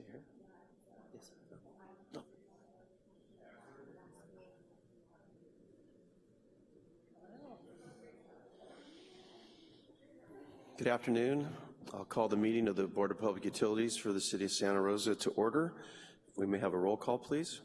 Susie here? Yes. No. Good afternoon. I'll call the meeting of the Board of Public Utilities for the City of Santa Rosa to order. We may have a roll call, please.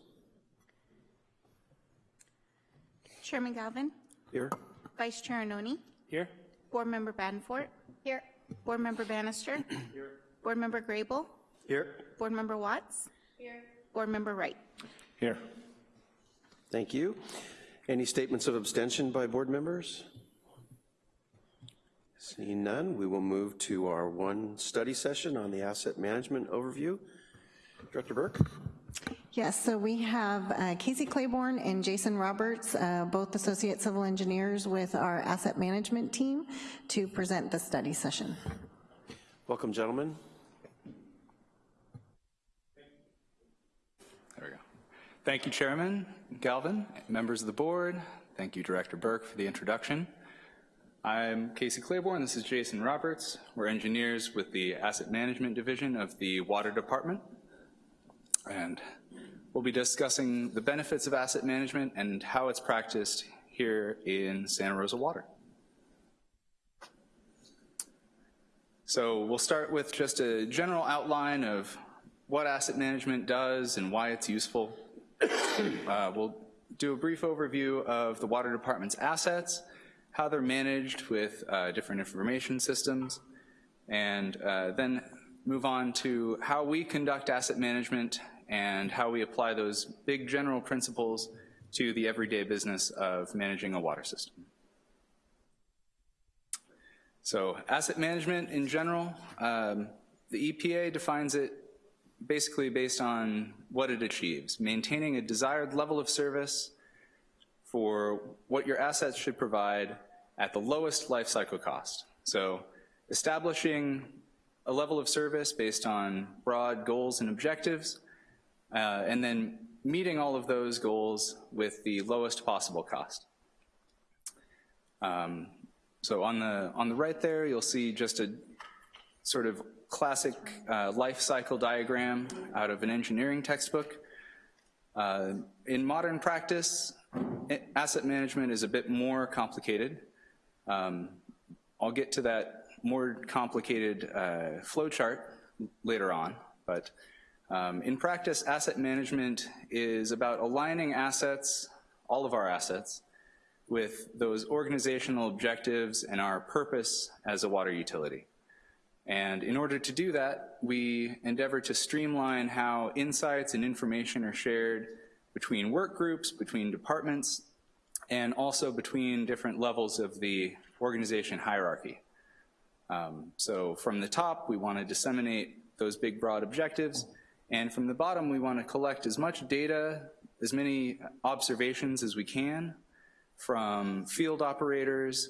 Chairman Galvin, Here. Vice Chair Anoni, Here? Board Member Badenfort. Here. Board Member Bannister. Here. Board Member Grable, Here. Board Member Watts. Here. Board Member Wright. Here. Thank you. Any statements of abstention by board members? Seeing none, we will move to our one study session on the asset management overview. Director Burke? Yes, so we have uh, Casey Claiborne and Jason Roberts, uh, both associate civil engineers with our asset management team to present the study session. Welcome, gentlemen. There we go. Thank you, Chairman Galvin, members of the board. Thank you, Director Burke, for the introduction. I'm Casey Claiborne, this is Jason Roberts. We're engineers with the Asset Management Division of the Water Department. And we'll be discussing the benefits of asset management and how it's practiced here in Santa Rosa Water. So we'll start with just a general outline of what asset management does and why it's useful. Uh, we'll do a brief overview of the Water Department's assets, how they're managed with uh, different information systems, and uh, then move on to how we conduct asset management and how we apply those big general principles to the everyday business of managing a water system. So asset management in general, um, the EPA defines it basically based on what it achieves, maintaining a desired level of service for what your assets should provide at the lowest life cycle cost. So establishing a level of service based on broad goals and objectives, uh, and then meeting all of those goals with the lowest possible cost. Um, so on the, on the right there, you'll see just a sort of classic uh, life cycle diagram out of an engineering textbook. Uh, in modern practice, asset management is a bit more complicated. Um, I'll get to that more complicated uh, flow chart later on, but um, in practice, asset management is about aligning assets, all of our assets, with those organizational objectives and our purpose as a water utility. And in order to do that, we endeavor to streamline how insights and information are shared between work groups, between departments, and also between different levels of the organization hierarchy. Um, so from the top, we wanna disseminate those big broad objectives, and from the bottom, we wanna collect as much data, as many observations as we can from field operators,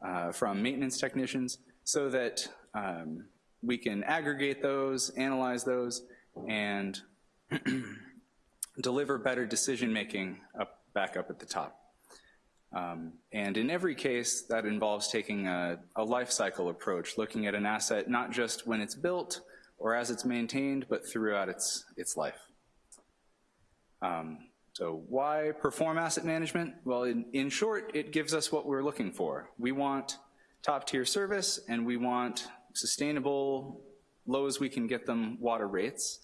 uh, from maintenance technicians, so that um, we can aggregate those, analyze those, and deliver better decision making up, back up at the top. Um, and in every case, that involves taking a, a, life cycle approach, looking at an asset not just when it's built or as it's maintained, but throughout its, its life. Um, so why perform asset management? Well, in, in short, it gives us what we're looking for. We want top tier service and we want sustainable, low as we can get them water rates.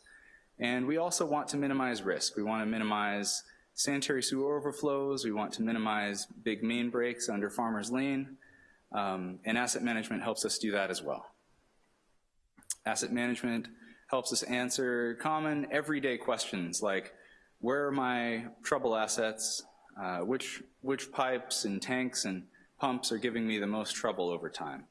And we also want to minimize risk. We want to minimize sanitary sewer overflows. We want to minimize big main breaks under Farmers Lane. Um, and asset management helps us do that as well. Asset management helps us answer common everyday questions like where are my trouble assets, uh, which, which pipes and tanks and pumps are giving me the most trouble over time?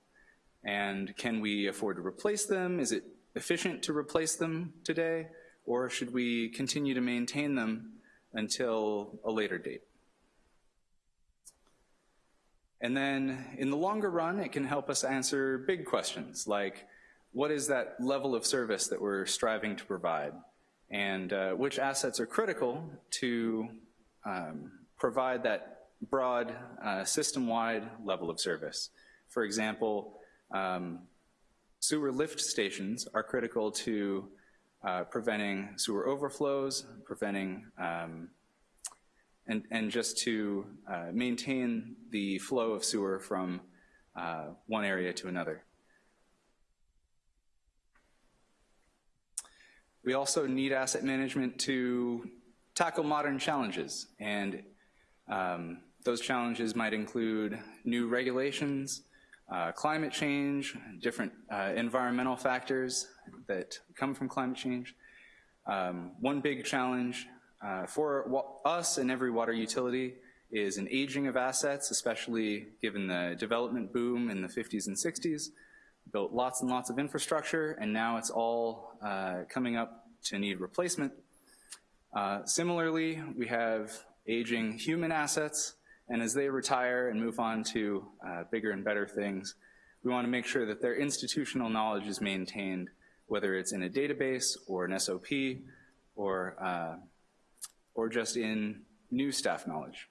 And can we afford to replace them? Is it efficient to replace them today? Or should we continue to maintain them until a later date? And then in the longer run, it can help us answer big questions like, what is that level of service that we're striving to provide? and uh, which assets are critical to um, provide that broad uh, system-wide level of service. For example, um, sewer lift stations are critical to uh, preventing sewer overflows, preventing, um, and, and just to uh, maintain the flow of sewer from uh, one area to another. We also need asset management to tackle modern challenges, and um, those challenges might include new regulations, uh, climate change, different uh, environmental factors that come from climate change. Um, one big challenge uh, for us and every water utility is an aging of assets, especially given the development boom in the 50s and 60s. Built lots and lots of infrastructure, and now it's all uh, coming up to need replacement. Uh, Similarly, we have aging human assets, and as they retire and move on to uh, bigger and better things, we want to make sure that their institutional knowledge is maintained, whether it's in a database or an SOP or, uh, or just in new staff knowledge.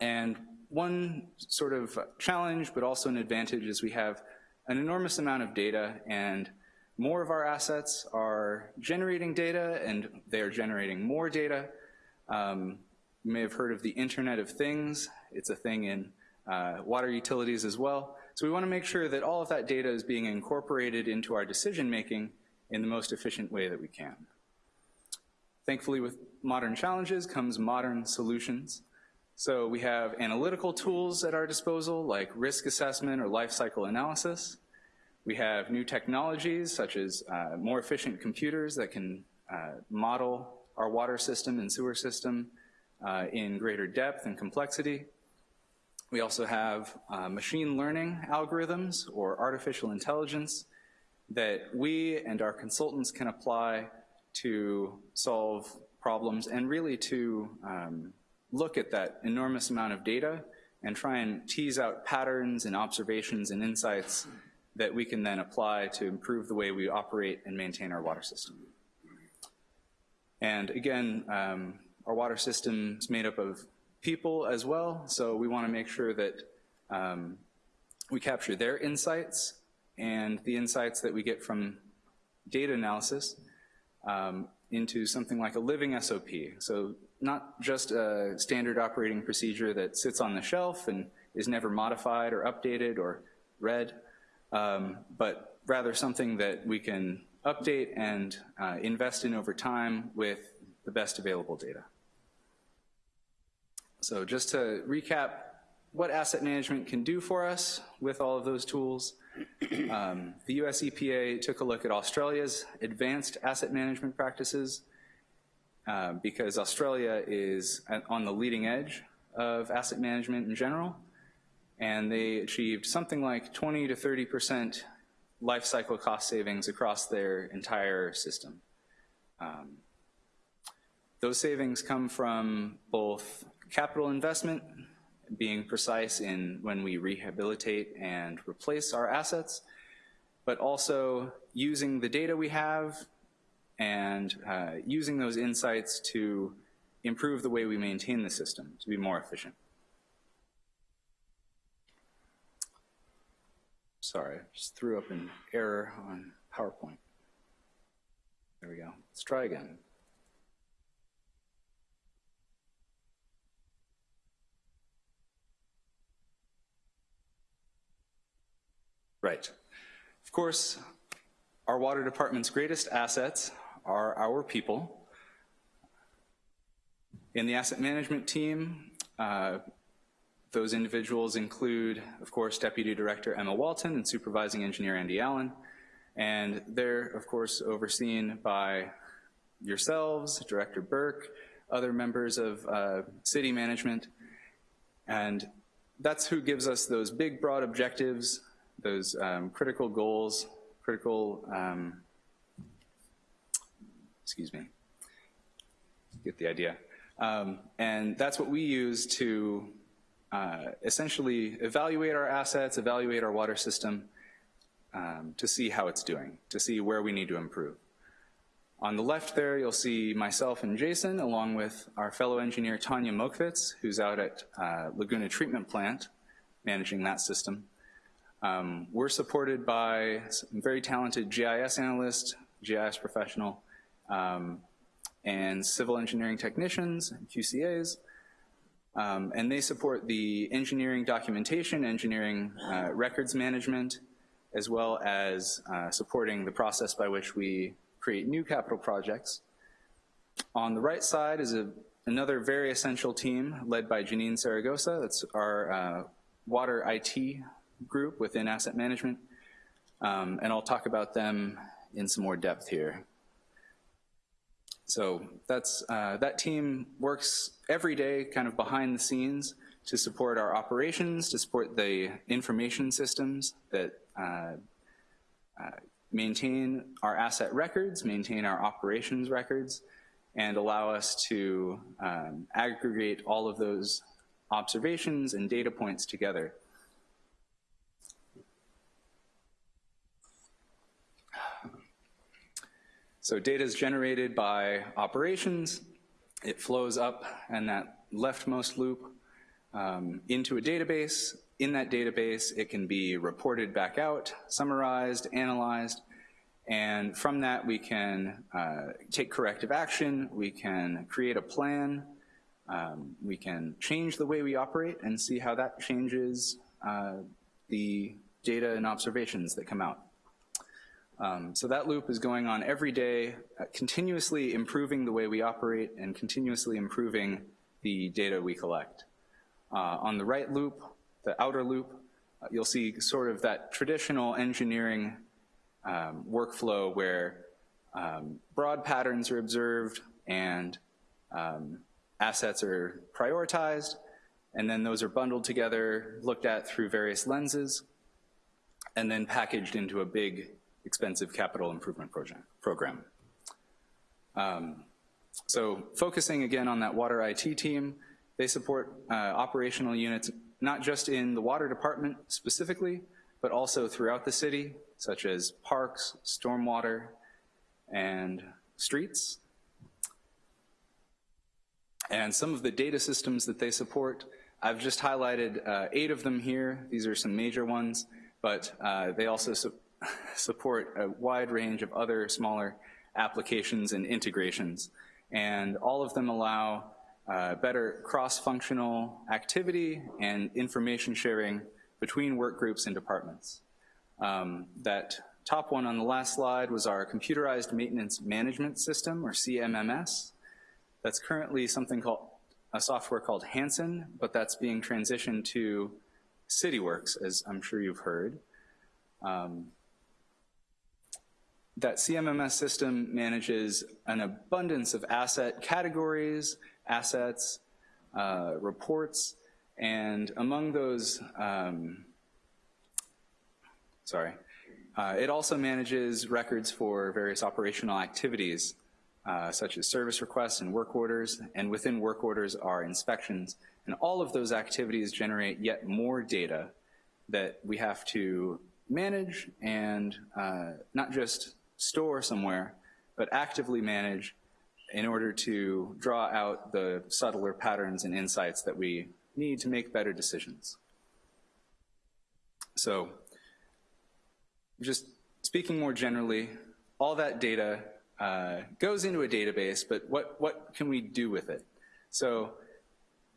And one sort of challenge, but also an advantage, is we have an enormous amount of data, and more of our assets are generating data, and they are generating more data. Um, you may have heard of the Internet of Things. It's a thing in uh, water utilities as well. So we want to make sure that all of that data is being incorporated into our decision-making in the most efficient way that we can. Thankfully, with modern challenges comes modern solutions. So we have analytical tools at our disposal, like risk assessment or life cycle analysis. We have new technologies, such as uh, more efficient computers that can uh, model our water system and sewer system uh, in greater depth and complexity. We also have uh, machine learning algorithms or artificial intelligence that we and our consultants can apply to solve problems and really to um, look at that enormous amount of data and try and tease out patterns and observations and insights that we can then apply to improve the way we operate and maintain our water system. And again, um, our water system is made up of people as well, so we want to make sure that um, we capture their insights and the insights that we get from data analysis um, into something like a living SOP. So not just a standard operating procedure that sits on the shelf and is never modified or updated or read, um, but rather something that we can update and uh, invest in over time with the best available data. So just to recap what asset management can do for us with all of those tools, um, the US EPA took a look at Australia's advanced asset management practices uh, because Australia is on the leading edge of asset management in general, and they achieved something like 20 to 30 percent life cycle cost savings across their entire system. Um, those savings come from both capital investment, being precise in when we rehabilitate and replace our assets, but also using the data we have and uh, using those insights to improve the way we maintain the system to be more efficient. Sorry, I just threw up an error on PowerPoint. There we go. Let's try again. Right. Of course, our water department's greatest assets are our people. In the asset management team, uh, those individuals include, of course, Deputy Director Emma Walton and Supervising Engineer Andy Allen. And they're, of course, overseen by yourselves, Director Burke, other members of uh, city management. And that's who gives us those big, broad objectives, those um, critical goals, critical, um, excuse me, get the idea. Um, and that's what we use to uh, essentially evaluate our assets, evaluate our water system um, to see how it's doing, to see where we need to improve. On the left there, you'll see myself and Jason, along with our fellow engineer Tanya Mokvitz, who's out at uh, Laguna Treatment Plant, managing that system. Um, we're supported by some very talented GIS analysts GIS professional, um, and civil engineering technicians, QCAs, um, and they support the engineering documentation, engineering uh, records management, as well as uh, supporting the process by which we create new capital projects. On the right side is a, another very essential team led by Janine Saragosa. That's our uh, water IT group within asset management. Um, and I'll talk about them in some more depth here. So that's, uh, that team works every day kind of behind the scenes to support our operations, to support the information systems that uh, uh, maintain our asset records, maintain our operations records, and allow us to um, aggregate all of those observations and data points together. So data is generated by operations. It flows up and that leftmost loop um, into a database. In that database, it can be reported back out, summarized, analyzed, and from that we can uh, take corrective action, we can create a plan, um, we can change the way we operate and see how that changes uh, the data and observations that come out. Um, so that loop is going on every day, uh, continuously improving the way we operate and continuously improving the data we collect. Uh, on the right loop, the outer loop, uh, you'll see sort of that traditional engineering um, workflow where um, broad patterns are observed and um, assets are prioritized, and then those are bundled together, looked at through various lenses, and then packaged into a big expensive capital improvement program. Um, so focusing again on that water IT team, they support uh, operational units not just in the water department specifically, but also throughout the city, such as parks, stormwater, and streets. And some of the data systems that they support, I've just highlighted uh, eight of them here. These are some major ones, but uh, they also su support a wide range of other smaller applications and integrations. And all of them allow uh, better cross-functional activity and information sharing between work groups and departments. Um, that top one on the last slide was our Computerized Maintenance Management System, or CMMS. That's currently something called, a software called Hansen, but that's being transitioned to CityWorks, as I'm sure you've heard. Um, that CMMS system manages an abundance of asset categories, assets, uh, reports, and among those, um, sorry, uh, it also manages records for various operational activities, uh, such as service requests and work orders, and within work orders are inspections. And all of those activities generate yet more data that we have to manage and uh, not just store somewhere, but actively manage in order to draw out the subtler patterns and insights that we need to make better decisions. So just speaking more generally, all that data uh, goes into a database, but what, what can we do with it? So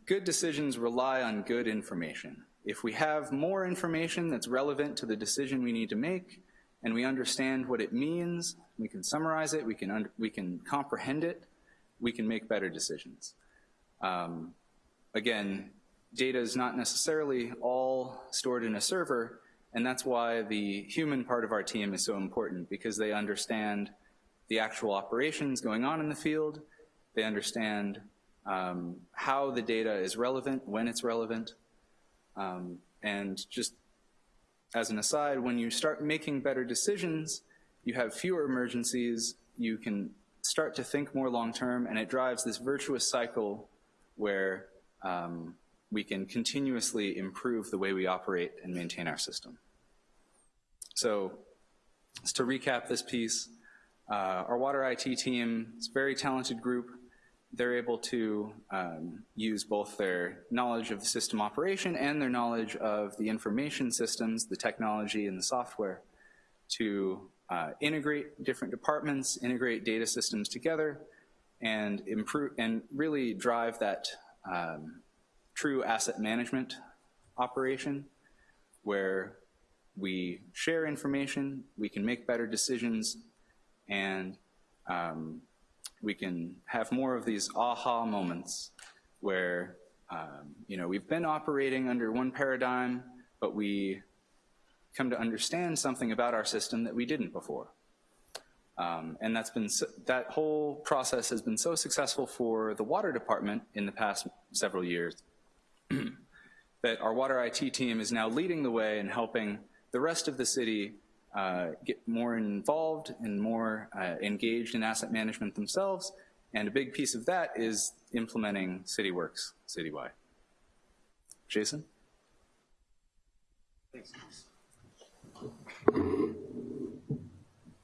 good decisions rely on good information. If we have more information that's relevant to the decision we need to make, and we understand what it means, we can summarize it, we can, we can comprehend it, we can make better decisions. Um, again, data is not necessarily all stored in a server, and that's why the human part of our team is so important, because they understand the actual operations going on in the field, they understand um, how the data is relevant, when it's relevant, um, and just as an aside, when you start making better decisions, you have fewer emergencies, you can start to think more long-term, and it drives this virtuous cycle where um, we can continuously improve the way we operate and maintain our system. So just to recap this piece, uh, our water IT team, it's a very talented group they're able to um, use both their knowledge of the system operation and their knowledge of the information systems, the technology and the software to uh, integrate different departments, integrate data systems together, and improve and really drive that um, true asset management operation where we share information, we can make better decisions, and um, we can have more of these aha moments where, um, you know, we've been operating under one paradigm, but we come to understand something about our system that we didn't before. Um, and that's been, so- that whole process has been so successful for the water department in the past several years that our water IT team is now leading the way and helping the rest of the city uh, get more involved and more uh, engaged in asset management themselves. And a big piece of that is implementing CityWorks citywide. Jason? Thanks,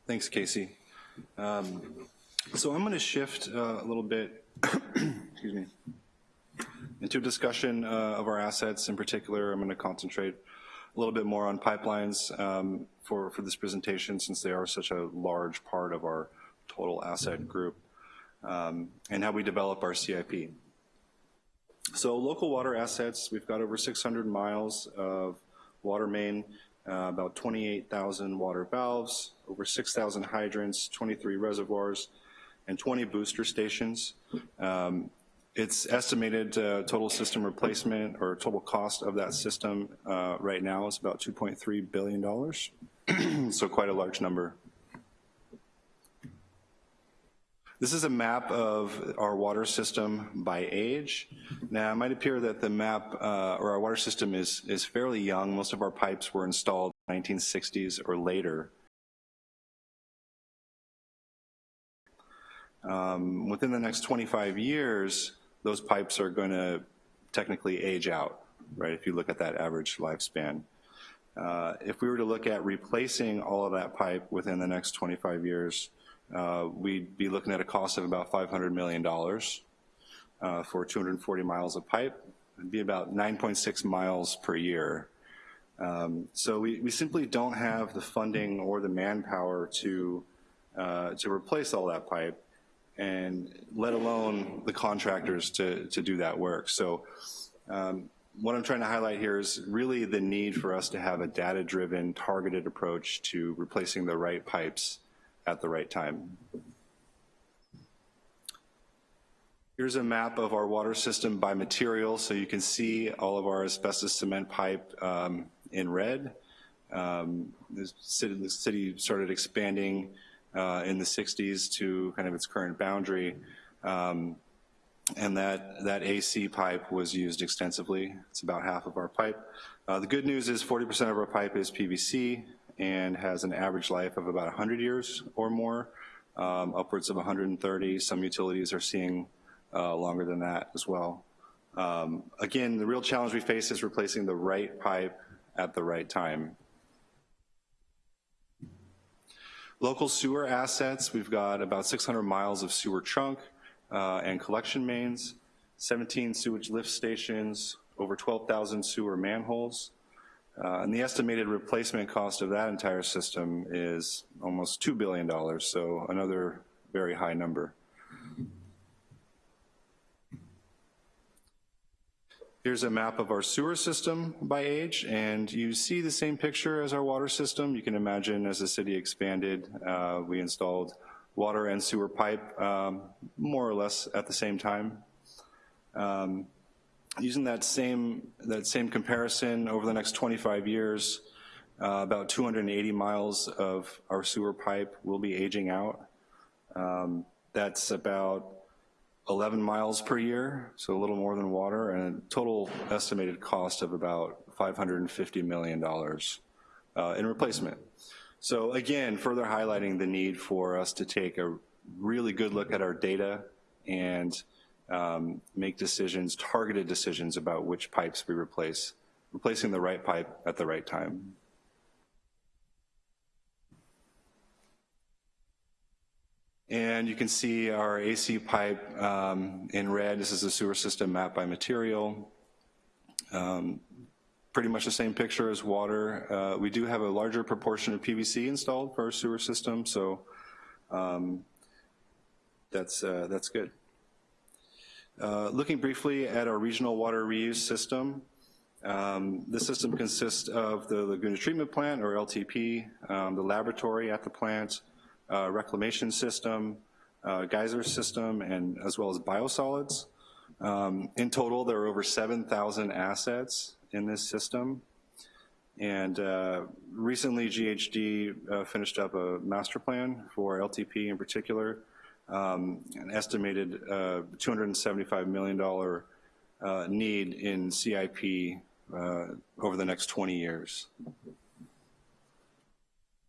Thanks, Casey. Um, So I'm going to shift uh, a little bit, excuse me, into a discussion uh, of our assets. In particular, I'm going to concentrate a little bit more on pipelines um, for, for this presentation since they are such a large part of our total asset group um, and how we develop our CIP. So local water assets, we've got over 600 miles of water main, uh, about 28,000 water valves, over 6,000 hydrants, 23 reservoirs, and 20 booster stations. Um, It's estimated uh, total system replacement or total cost of that system uh, right now is about $2.3 billion, so quite a large number. This is a map of our water system by age. Now, it might appear that the map, uh, or our water system is, is fairly young. Most of our pipes were installed in the 1960s or later. Um, within the next 25 years, those pipes are going to technically age out, right, if you look at that average lifespan. Uh, if we were to look at replacing all of that pipe within the next 25 years, uh, we'd be looking at a cost of about $500 million uh, for 240 miles of pipe. It'd be about 9.6 miles per year. Um, so we, we simply don't have the funding or the manpower to, uh, to replace all that pipe and let alone the contractors to, to do that work. So um, what I'm trying to highlight here is really the need for us to have a data-driven, targeted approach to replacing the right pipes at the right time. Here's a map of our water system by material, so you can see all of our asbestos cement pipe um, in red. Um, the, city, the city started expanding uh, in the 60s to kind of its current boundary. Um, and that, that AC pipe was used extensively. It's about half of our pipe. Uh, the good news is 40% of our pipe is PVC and has an average life of about 100 years or more, um, upwards of 130. Some utilities are seeing uh, longer than that as well. Um, again, the real challenge we face is replacing the right pipe at the right time. Local sewer assets, we've got about 600 miles of sewer trunk uh, and collection mains, 17 sewage lift stations, over 12,000 sewer manholes. Uh, and the estimated replacement cost of that entire system is almost $2 billion, so another very high number. Here's a map of our sewer system by age, and you see the same picture as our water system. You can imagine as the city expanded, uh, we installed water and sewer pipe um, more or less at the same time. Um, using that same, that same comparison over the next 25 years, uh, about 280 miles of our sewer pipe will be aging out. Um, that's about 11 miles per year, so a little more than water, and a total estimated cost of about $550 million uh, in replacement. So again, further highlighting the need for us to take a really good look at our data and um, make decisions, targeted decisions about which pipes we replace, replacing the right pipe at the right time. And you can see our AC pipe um, in red. This is a sewer system map by material. Um, pretty much the same picture as water. Uh, We do have a larger proportion of PVC installed for our sewer system, so um, that's, uh, that's good. Uh, Looking briefly at our regional water reuse system, um, This system consists of the Laguna Treatment Plant, or LTP, um, the laboratory at the plant, uh, reclamation system, uh, geyser system, and as well as biosolids. Um, In total, there are over 7,000 assets in this system. And uh, recently, GHD uh, finished up a master plan for LTP in particular, um, an estimated uh, $275 million uh, need in CIP over the next 20 years.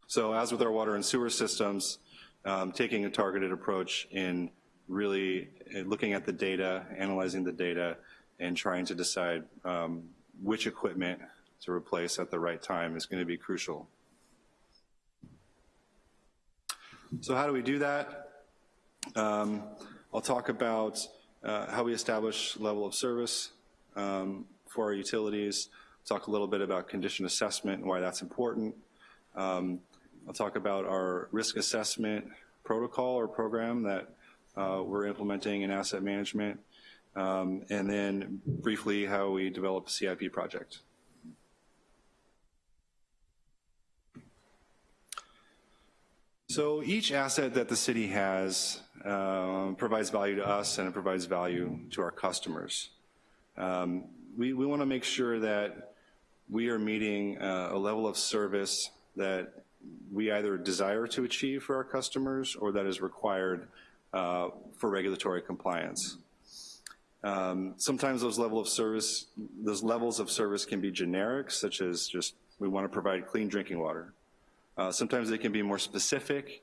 So as with our water and sewer systems, um, taking a targeted approach in really uh, looking at the data, analyzing the data, and trying to decide um, which equipment to replace at the right time is going to be crucial. So how do we do that? Um, I'll talk about uh, how we establish level of service um, for our utilities, talk a little bit about condition assessment and why that's important. Um, I'll talk about our risk assessment protocol or program that uh, we're implementing in asset management, um, and then briefly how we develop a CIP project. So each asset that the city has um, provides value to us and it provides value to our customers. Um, we we want to make sure that we are meeting uh, a level of service that we either desire to achieve for our customers or that is required uh, for regulatory compliance. Um, sometimes those level of service, those levels of service can be generic, such as just we want to provide clean drinking water. Uh, sometimes they can be more specific.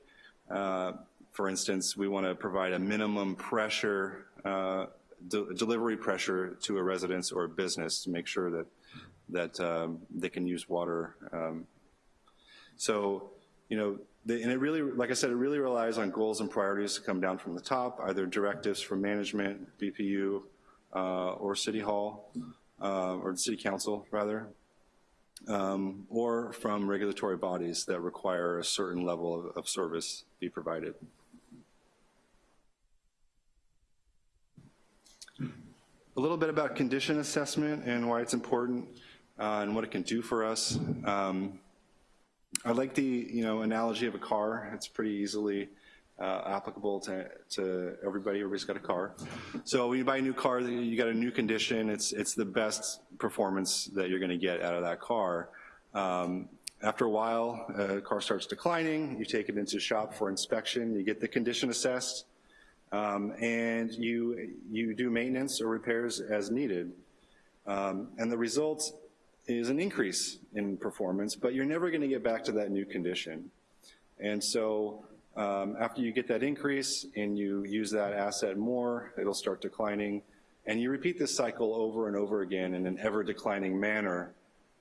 Uh, for instance, we want to provide a minimum pressure, uh, de delivery pressure to a residence or a business to make sure that that um, they can use water. Um, so, you know, and it really, like I said, it really relies on goals and priorities to come down from the top, either directives from management, BPU, uh, or City Hall, uh, or City Council, rather, um, or from regulatory bodies that require a certain level of, of service be provided. A little bit about condition assessment and why it's important uh, and what it can do for us. Um, I like the you know analogy of a car. It's pretty easily uh, applicable to, to everybody. Everybody's got a car. So when you buy a new car, you got a new condition. It's it's the best performance that you're going to get out of that car. Um, after a while, a car starts declining. You take it into shop for inspection. You get the condition assessed, um, and you you do maintenance or repairs as needed. Um, and the result is an increase in performance, but you're never gonna get back to that new condition. And so um, after you get that increase and you use that asset more, it'll start declining. And you repeat this cycle over and over again in an ever declining manner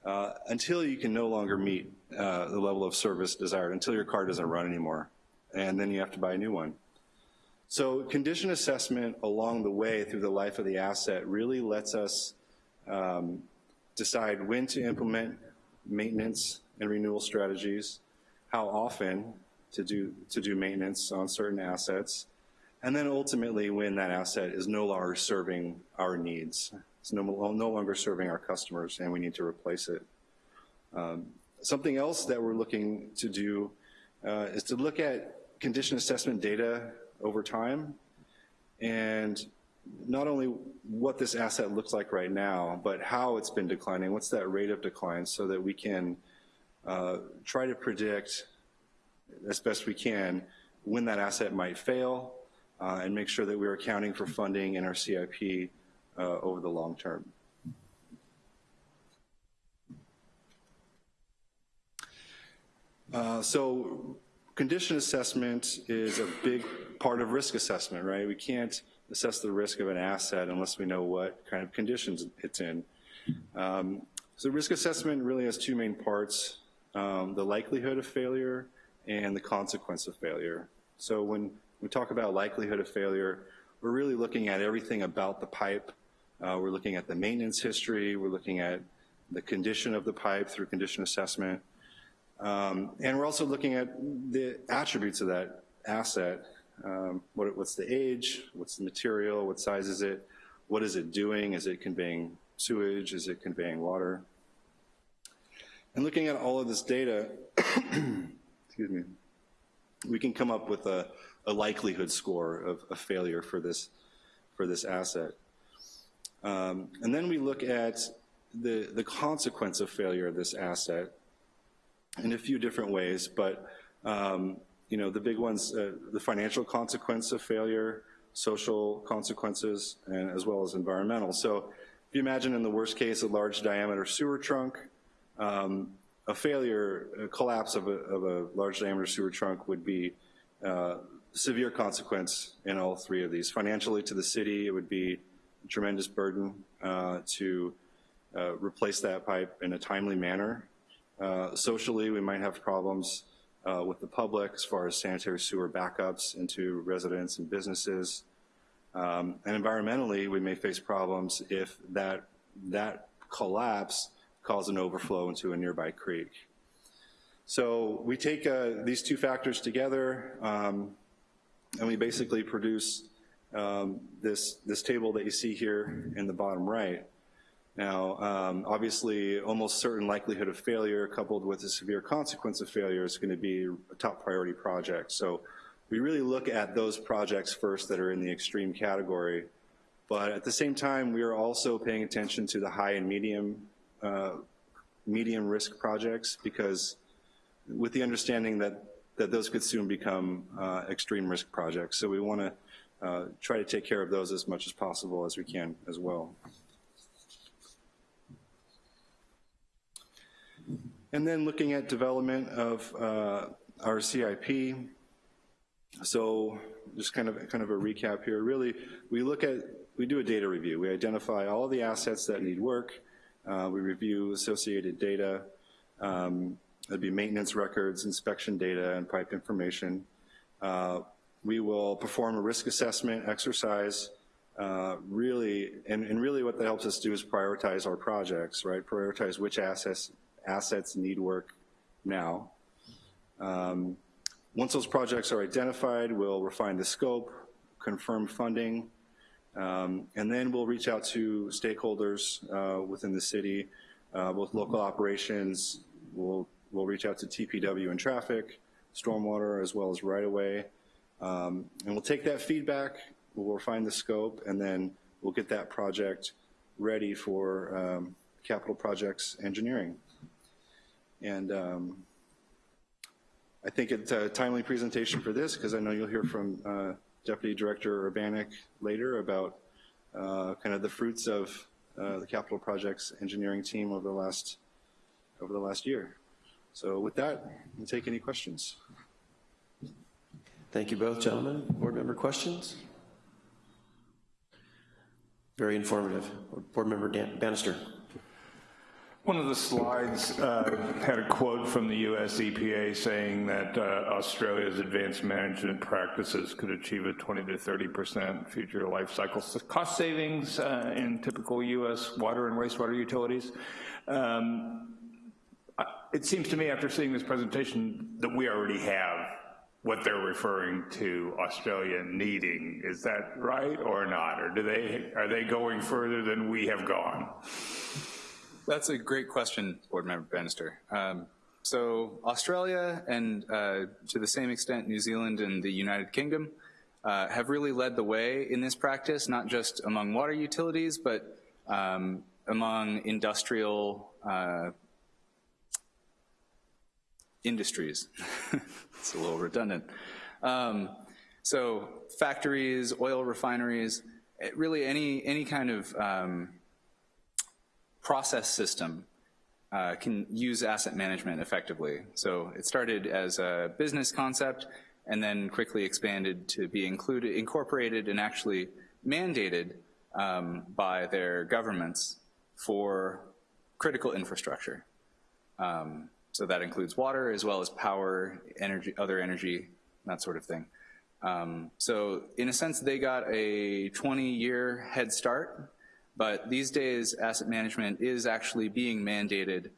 uh, until you can no longer meet uh, the level of service desired, until your car doesn't run anymore. And then you have to buy a new one. So condition assessment along the way through the life of the asset really lets us um, decide when to implement maintenance and renewal strategies, how often to do, to do maintenance on certain assets, and then ultimately when that asset is no longer serving our needs. It's no, no longer serving our customers and we need to replace it. Um, something else that we're looking to do uh, is to look at condition assessment data over time and not only what this asset looks like right now, but how it's been declining, what's that rate of decline so that we can uh, try to predict as best we can when that asset might fail uh, and make sure that we're accounting for funding in our CIP uh, over the long term. Uh, so condition assessment is a big part of risk assessment, right? We can't assess the risk of an asset unless we know what kind of conditions it's in. Um, so risk assessment really has two main parts, um, the likelihood of failure and the consequence of failure. So when we talk about likelihood of failure, we're really looking at everything about the pipe. Uh, we're looking at the maintenance history, we're looking at the condition of the pipe through condition assessment. Um, and we're also looking at the attributes of that asset. Um, what, what's the age, what's the material, what size is it, what is it doing, is it conveying sewage, is it conveying water? And looking at all of this data, excuse me, we can come up with a, a likelihood score of a failure for this, for this asset. Um, and then we look at the, the consequence of failure of this asset in a few different ways, but um, you know, the big ones, uh, the financial consequence of failure, social consequences, and as well as environmental. So if you imagine in the worst case, a large diameter sewer trunk, um, a failure, a collapse of a, of a, large diameter sewer trunk would be uh, severe consequence in all three of these. Financially to the city, it would be a tremendous burden uh, to uh, replace that pipe in a timely manner. Uh, socially, we might have problems uh, with the public as far as sanitary sewer backups into residents and businesses. Um, and environmentally, we may face problems if that, that collapse cause an overflow into a nearby creek. So we take uh, these two factors together um, and we basically produce um, this, this table that you see here in the bottom right. Now, um, obviously, almost certain likelihood of failure coupled with a severe consequence of failure is gonna be a top priority project. So we really look at those projects first that are in the extreme category. But at the same time, we are also paying attention to the high and medium, uh, medium risk projects because with the understanding that, that those could soon become uh, extreme risk projects. So we wanna uh, try to take care of those as much as possible as we can as well. And then looking at development of uh, our CIP. So just kind of, kind of a recap here. Really, we look at, we do a data review. We identify all the assets that need work. Uh, we review associated data. Um, It'd be maintenance records, inspection data, and pipe information. Uh, we will perform a risk assessment exercise, uh, really, and, and, really what that helps us do is prioritize our projects, right? Prioritize which assets assets need work now. Um, once those projects are identified, we'll refine the scope, confirm funding, um, and then we'll reach out to stakeholders uh, within the city, uh, both local operations, we'll, we'll reach out to TPW and traffic, stormwater, as well as right-of-way, um, and we'll take that feedback, we'll refine the scope, and then we'll get that project ready for um, capital projects engineering. And um, I think it's a timely presentation for this because I know you'll hear from uh, Deputy Director Urbanik later about uh, kind of the fruits of uh, the capital projects engineering team over the last over the last year. So with that, we'll take any questions. Thank you both, gentlemen. Board member questions? Very informative. Board member Dan Bannister. One of the slides uh, had a quote from the US EPA saying that uh, Australia's advanced management practices could achieve a 20 to 30% future life cycle cost savings uh, in typical US water and wastewater utilities. Um, it seems to me after seeing this presentation that we already have what they're referring to Australia needing. Is that right or not? Or do they, are they going further than we have gone? That's a great question, Board Member Bannister. Um, so Australia and uh, to the same extent New Zealand and the United Kingdom uh, have really led the way in this practice, not just among water utilities, but um, among industrial uh, industries. it's a little redundant. Um, so factories, oil refineries, really any, any kind of um, process system uh, can use asset management effectively. So it started as a business concept and then quickly expanded to be included, incorporated and actually mandated um, by their governments for critical infrastructure. Um, so that includes water as well as power, energy, other energy, that sort of thing. Um, so in a sense, they got a 20 year head start But these days, asset management is actually being mandated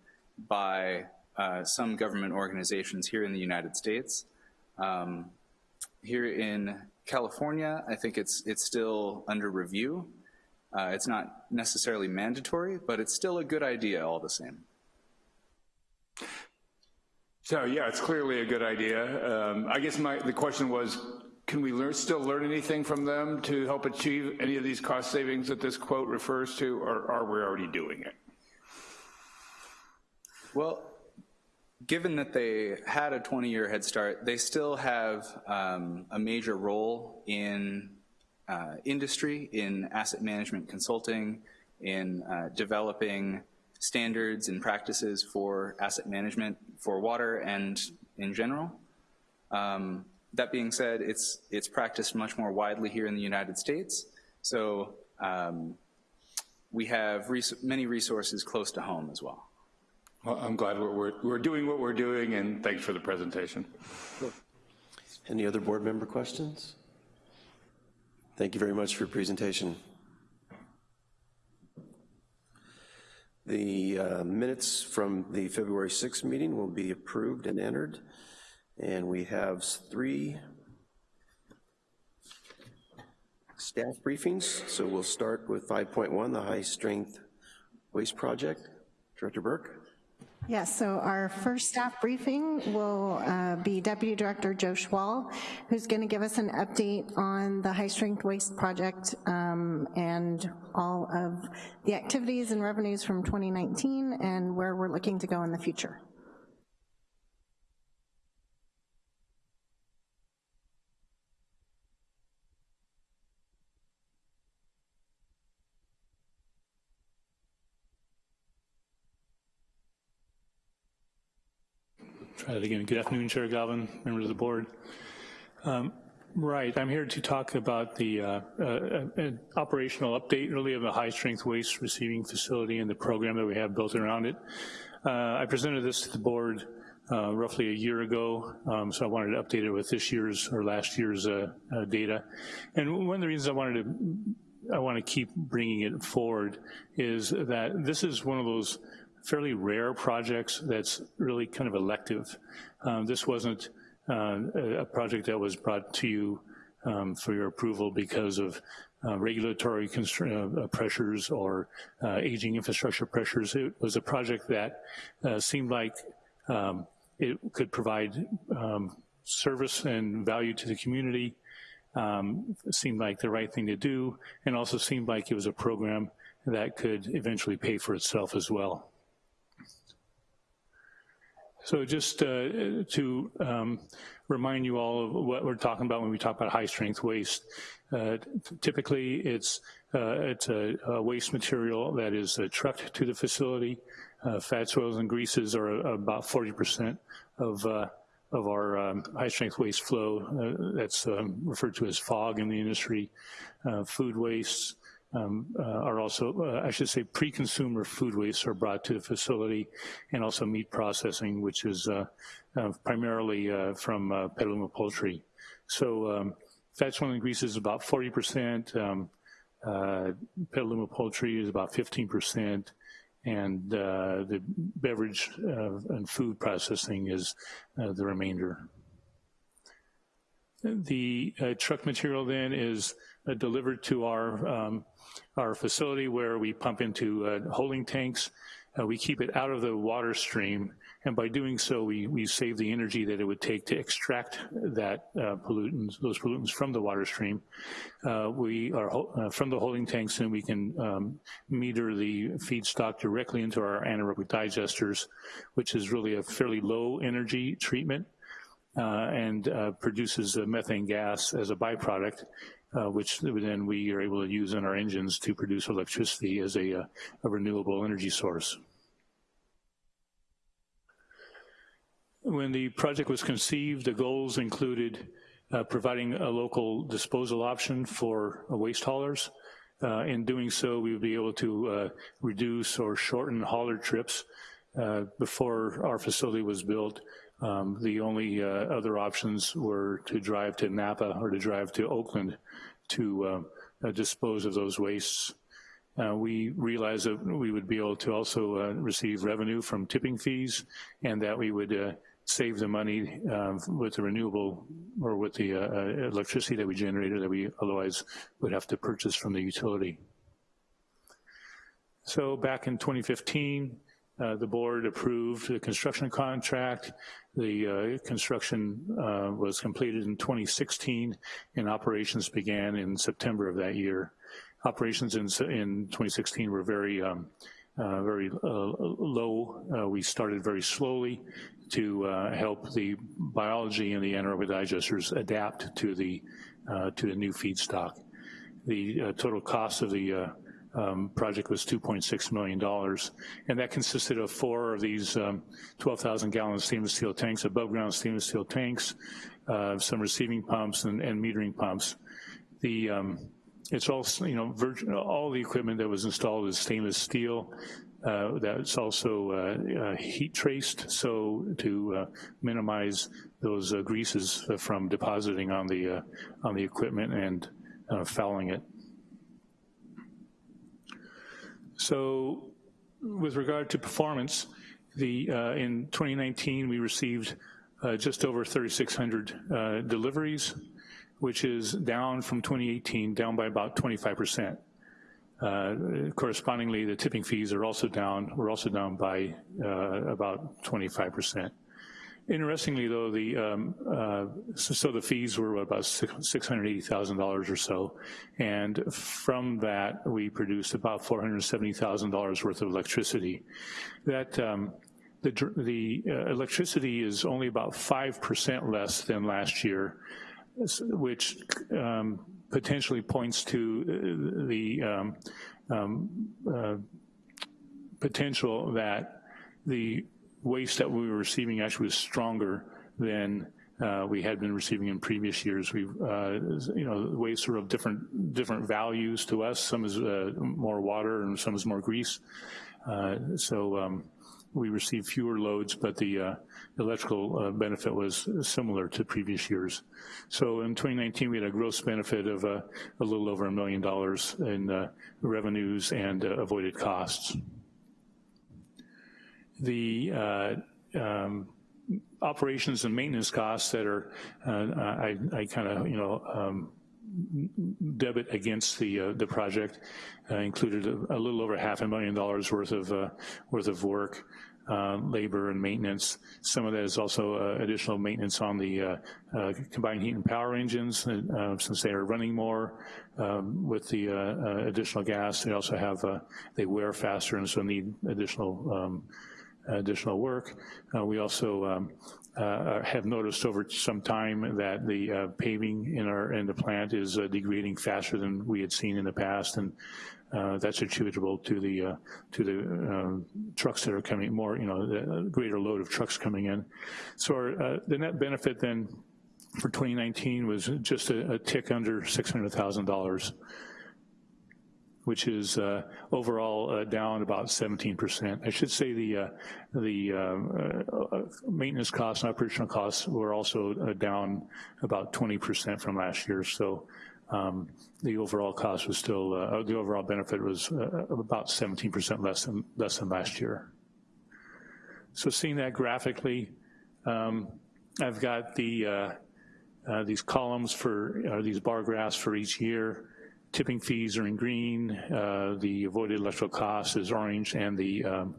by uh, some government organizations here in the United States. Um, here in California, I think it's, it's still under review. Uh, it's not necessarily mandatory, but it's still a good idea all the same. So, yeah, it's clearly a good idea. Um, I guess my, the question was, can we learn, still learn anything from them to help achieve any of these cost savings that this quote refers to, or are we already doing it? Well, given that they had a 20-year head start, they still have um, a major role in uh, industry, in asset management consulting, in uh, developing standards and practices for asset management for water and in general. Um, that being said, it's, it's practiced much more widely here in the United States. So um, we have res many resources close to home as well. Well, I'm glad we're, we're, we're doing what we're doing, and thanks for the presentation. Any other board member questions? Thank you very much for your presentation. The uh, minutes from the February 6th meeting will be approved and entered. And we have three staff briefings. So we'll start with 5.1, the High Strength Waste Project. Director Burke. Yes, so our first staff briefing will uh, be Deputy Director Joe Schwal, who's going to give us an update on the High Strength Waste Project um, and all of the activities and revenues from 2019 and where we're looking to go in the future. Again. Good afternoon, Chair Galvin, members of the board. Um, right, I'm here to talk about the uh, uh, operational update really of the high-strength waste receiving facility and the program that we have built around it. Uh, I presented this to the board uh, roughly a year ago, um, so I wanted to update it with this year's or last year's uh, data. And one of the reasons I wanted to I want to keep bringing it forward is that this is one of those fairly rare projects that's really kind of elective. Um, this wasn't uh, a project that was brought to you um, for your approval because of uh, regulatory uh, pressures or uh, aging infrastructure pressures. It was a project that uh, seemed like um, it could provide um, service and value to the community, um, seemed like the right thing to do, and also seemed like it was a program that could eventually pay for itself as well. So just uh, to um, remind you all of what we're talking about when we talk about high strength waste. Uh, typically it's, uh, it's a, a, waste material that is uh, trucked to the facility. Uh, fats, oils, and greases are about 40% of uh, of our um, high strength waste flow. that's um, referred to as FOG in the industry. food waste, um, uh, are also, uh, I should say, pre-consumer food wastes are brought to the facility, and also meat processing, which is uh, uh primarily uh, from uh, Petaluma poultry. So um, fats, oil, and grease is about 40%, um, Petaluma poultry is about 15%, and the beverage and food processing is the remainder. The truck material then is delivered to our um, our facility where we pump into uh, holding tanks. Uh, we keep it out of the water stream, and by doing so, we, we save the energy that it would take to extract that uh, pollutants, those pollutants from the water stream. Uh, we are uh, from the holding tanks, and we can um, meter the feedstock directly into our anaerobic digesters, which is really a fairly low energy treatment. Uh, and uh, produces methane gas as a byproduct uh, which then we are able to use in our engines to produce electricity as a, a renewable energy source. When the project was conceived, the goals included uh, providing a local disposal option for uh, waste haulers. Uh, in doing so, we would be able to reduce or shorten hauler trips. before our facility was built, um, the only uh, other options were to drive to Napa or to drive to Oakland to uh, uh, dispose of those wastes. uh, we realized that we would be able to also uh, receive revenue from tipping fees and that we would uh, save the money um, with the renewable or with the uh, electricity that we generated that we otherwise would have to purchase from the utility. So back in 2015, uh, the board approved the construction contract. The uh, construction uh, was completed in 2016 and operations began in September of that year. Operations in, in 2016 were very, um, uh, very uh, low. We started very slowly to help the biology and the anaerobic digesters adapt to the, to the new feedstock. The total cost of the um, project was $2.6 million. And that consisted of four of these um, 12,000 gallon stainless steel tanks, above ground stainless steel tanks, uh, some receiving pumps and, and metering pumps. The, um, it's all, you know, virgin, all the equipment that was installed is stainless steel. Uh, that's also uh, uh, heat traced, so to uh, minimize those uh, greases from depositing on the on the equipment and fouling it. So with regard to performance, the, uh, in 2019, we received uh, just over 3,600 uh, deliveries, which is down from 2018, down by about 25%. Uh, correspondingly, the tipping fees are also down, we're also down by uh, about 25%. Interestingly, though, the um, uh, so, so, the fees were about $680,000 or so, and from that, we produced about $470,000 worth of electricity. That um, the, the uh, electricity is only about 5% less than last year, which um, potentially points to uh, the um, um, uh, potential that the waste that we were receiving actually was stronger than uh, we had been receiving in previous years. We, uh, you know, waste are of different different values to us. Some is uh, more water and some is more grease. Uh, so um, we received fewer loads, but the uh, electrical uh, benefit was similar to previous years. So in 2019, we had a gross benefit of a little over a million dollars in revenues and avoided costs the uh, um, operations and maintenance costs that are, uh, I, I kind of, you know, um, debit against the uh, the project uh, included a, a, little over half a million dollars worth of uh, worth of work, uh, labor and maintenance. Some of that is also additional maintenance on the combined heat and power engines since they are running more um, with the additional gas. They also have they wear faster and so need additional um, additional work. Uh, we also um, uh, have noticed over some time that the uh, paving in our in the plant is uh, degrading faster than we had seen in the past, and uh, that's attributable to the uh, to the um, trucks that are coming more, you know, the greater load of trucks coming in. So our, the net benefit then for 2019 was just a, a tick under $600,000 which is uh, overall uh, down about 17%. I should say the uh, the uh, uh, maintenance costs and operational costs were also uh, down about 20% from last year. So um, the overall cost was still, the overall benefit was about 17% less than, less than last year. So seeing that graphically, um, I've got the these columns for, or these bar graphs for each year tipping fees are in green, uh, the avoided electrical cost is orange, and the um,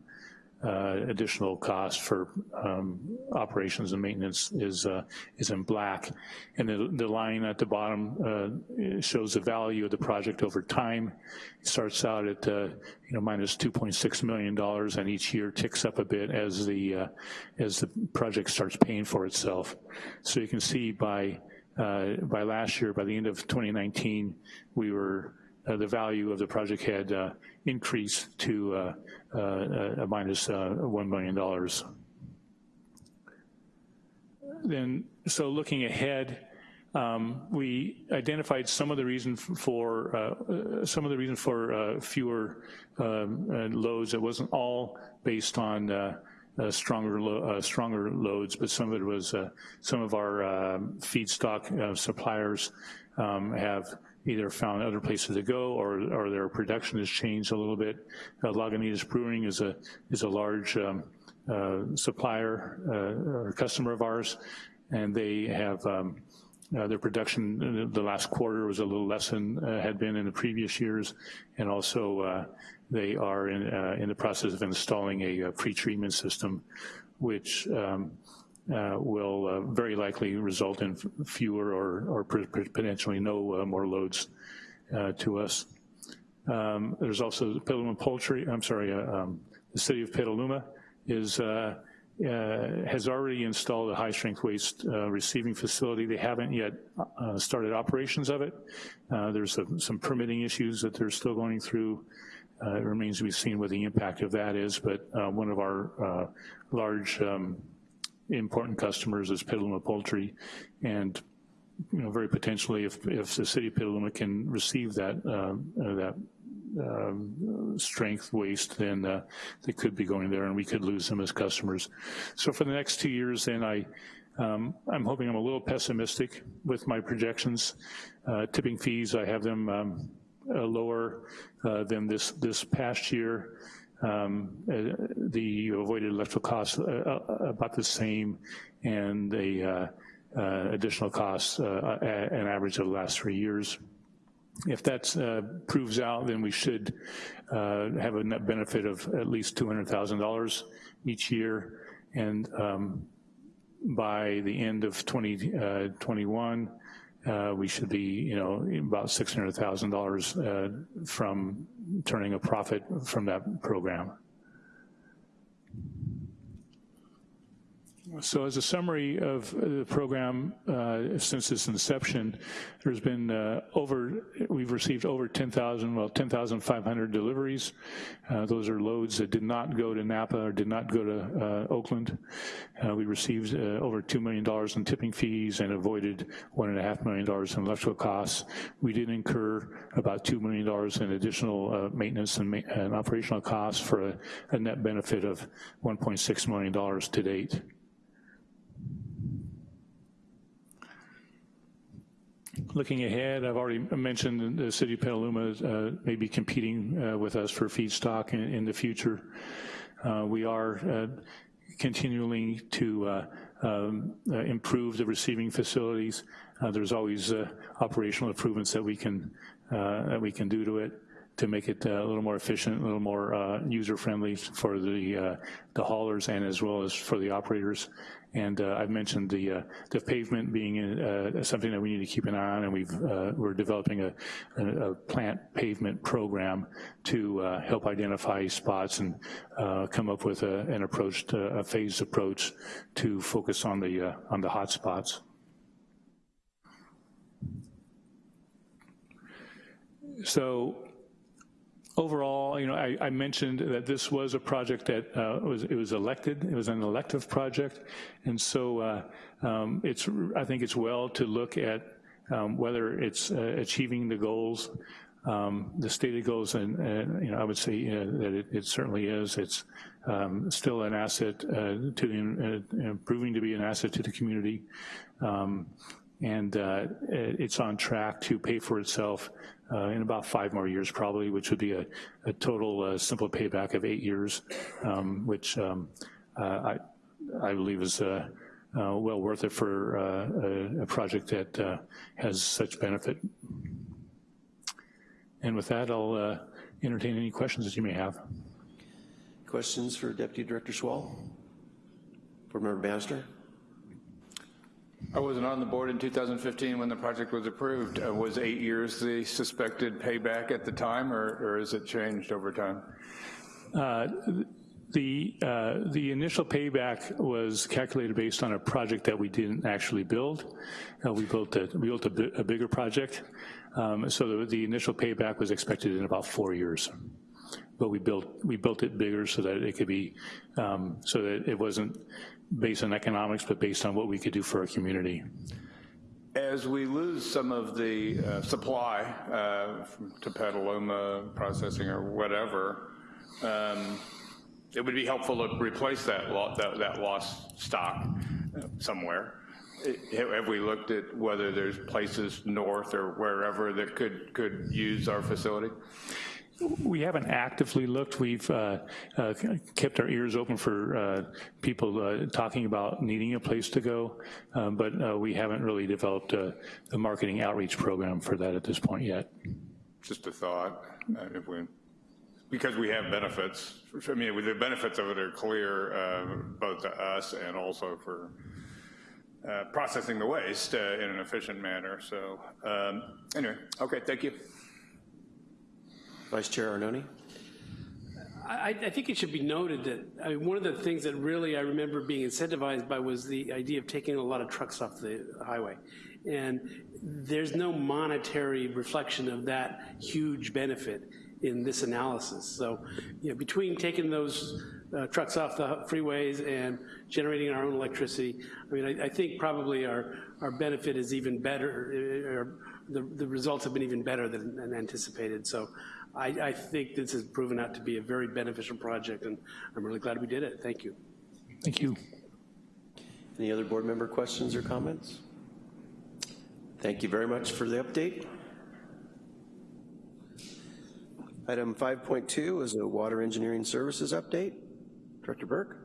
uh, additional cost for um, operations and maintenance is uh, is in black. And the, the line at the bottom uh, shows the value of the project over time. It starts out at uh, you know minus 2.6 million dollars, and each year ticks up a bit as the uh, as the project starts paying for itself. So you can see by uh, by last year, by the end of 2019, we were, uh, the value of the project had uh, increased to uh, uh, a minus $1 million. Then, so looking ahead, um, we identified some of the reason for uh, some of the reason for uh, fewer um, loads. It wasn't all based on uh, stronger lo uh, stronger loads, but some of it was uh, some of our um, feedstock uh, suppliers um, have either found other places to go or, or their production has changed a little bit. Uh, Lagunitas Brewing is a, is a large um, uh, supplier or customer of ours, and they have um, uh, their production in the- last quarter was a little less than uh, had been in the previous years, and also uh, they are in, uh, in the process of installing a, uh pretreatment system, which um, uh, will uh, very likely result in fewer or, or potentially no uh, more loads uh, to us. Um, There's also Petaluma Poultry, I'm sorry, uh, um, the city of Petaluma is, uh, uh, has already installed a high-strength waste uh, receiving facility. They haven't yet uh, started operations of it. Uh, There's some some permitting issues that they're still going through. Uh, It remains to be seen what the impact of that is, but uh, one of our uh, large um, important customers is Petaluma Poultry, and, you know, very potentially, if, if the city of Petaluma can receive that, uh, uh, that um, strength waste, then uh, they could be going there and we could lose them as customers. So for the next two years, then I, um, I'm hoping I'm a little pessimistic with my projections. Uh, Tipping fees, I have them um, uh, lower uh, than this, this past year. Um, uh, The avoided electrical costs uh, about the same, and the additional costs, an average of the last three years. If that uh, proves out, then we should uh, have a net benefit of at least $200,000 each year. And um, by the end of 2021, uh, we should be, you know, about $600,000 uh, from turning a profit from that program. So as a summary of the program, uh, since its inception, there's been uh, over, we've received over 10,000, well, 10,500 deliveries. Uh, Those are loads that did not go to Napa or did not go to uh, Oakland. Uh, We received uh, over $2 million in tipping fees and avoided $1.5 million in electrical costs. We did incur about $2 million in additional maintenance and ma- and operational costs for a- a net benefit of $1.6 million to date. Looking ahead, I've already mentioned the city of Petaluma uh, may be competing uh, with us for feedstock in, in the future. Uh, We are uh, continuing to uh, um, uh, improve the receiving facilities. There's always operational improvements that we can, that we can do to it to make it uh, a little more efficient, a little more uh, user-friendly for the, uh, the haulers and as well as for the operators. And uh, I've mentioned the, uh, the pavement being uh, something that we need to keep an eye on, and we've, we're developing a, a plant pavement program to help identify spots and come up with a- an approach, to- a phased approach to focus on the, on the hot spots. So overall, you know, I, I mentioned that this was a project that uh, was, it was elected, it was an elective project, and so uh, um, it's, I think it's well to look at um, whether it's uh, achieving the goals, um, the stated goals, and, and, you know, I would say know, that it, it certainly is. It's um, still an asset uh, to the, uh, proving to be an asset to the community. Um, and uh, it's on track to pay for itself uh, in about five more years probably, which would be a, a total uh, simple payback of eight years, um, which um, uh, I, I believe is uh, uh, well worth it for uh, a, a project that has such benefit. And with that, I'll entertain any questions that you may have. Questions for Deputy Director Schwal? Board Member Bannister? I wasn't on the board in 2015 when the project was approved. Uh, Was eight years the suspected payback at the time, or or has it changed over time? The, uh, the initial payback was calculated based on a project that we didn't actually build. Uh, We built a, we built a a bigger project, Um, so the, the initial payback was expected in about four years. But we built, we built it bigger so that it could be, um, so that it wasn't based on economics, but based on what we could do for our community. As we lose some of the uh, supply uh, to Petaluma processing or whatever, um, it would be helpful to replace that lo- that that lost stock uh, somewhere. have have we looked at whether there's places north or wherever that could, could use our facility? We haven't actively looked. We've uh, uh, kept our ears open for uh, people uh, talking about needing a place to go, um, but uh, we haven't really developed a, a marketing outreach program for that at this point yet. Just a thought, uh, if we, because we have benefits. I mean, the benefits of it are clear, uh, both to us and also for uh, processing the waste uh, in an efficient manner. So um, anyway, okay, thank you. Vice Chair Arnone? I, I think it should be noted that, I mean, one of the things that really I remember being incentivized by was the idea of taking a lot of trucks off the highway. And there's no monetary reflection of that huge benefit in this analysis. So, you know, between taking those uh, trucks off the freeways and generating our own electricity, I mean, I, I think probably our, our benefit is even better, uh, or the, the results have been even better than, than anticipated. So I, I think this has proven out to be a very beneficial project, and I'm really glad we did it. Thank you. Thank you. Any other board member questions or comments? Thank you very much for the update. Item 5.2 is a water engineering services update. Director Burke?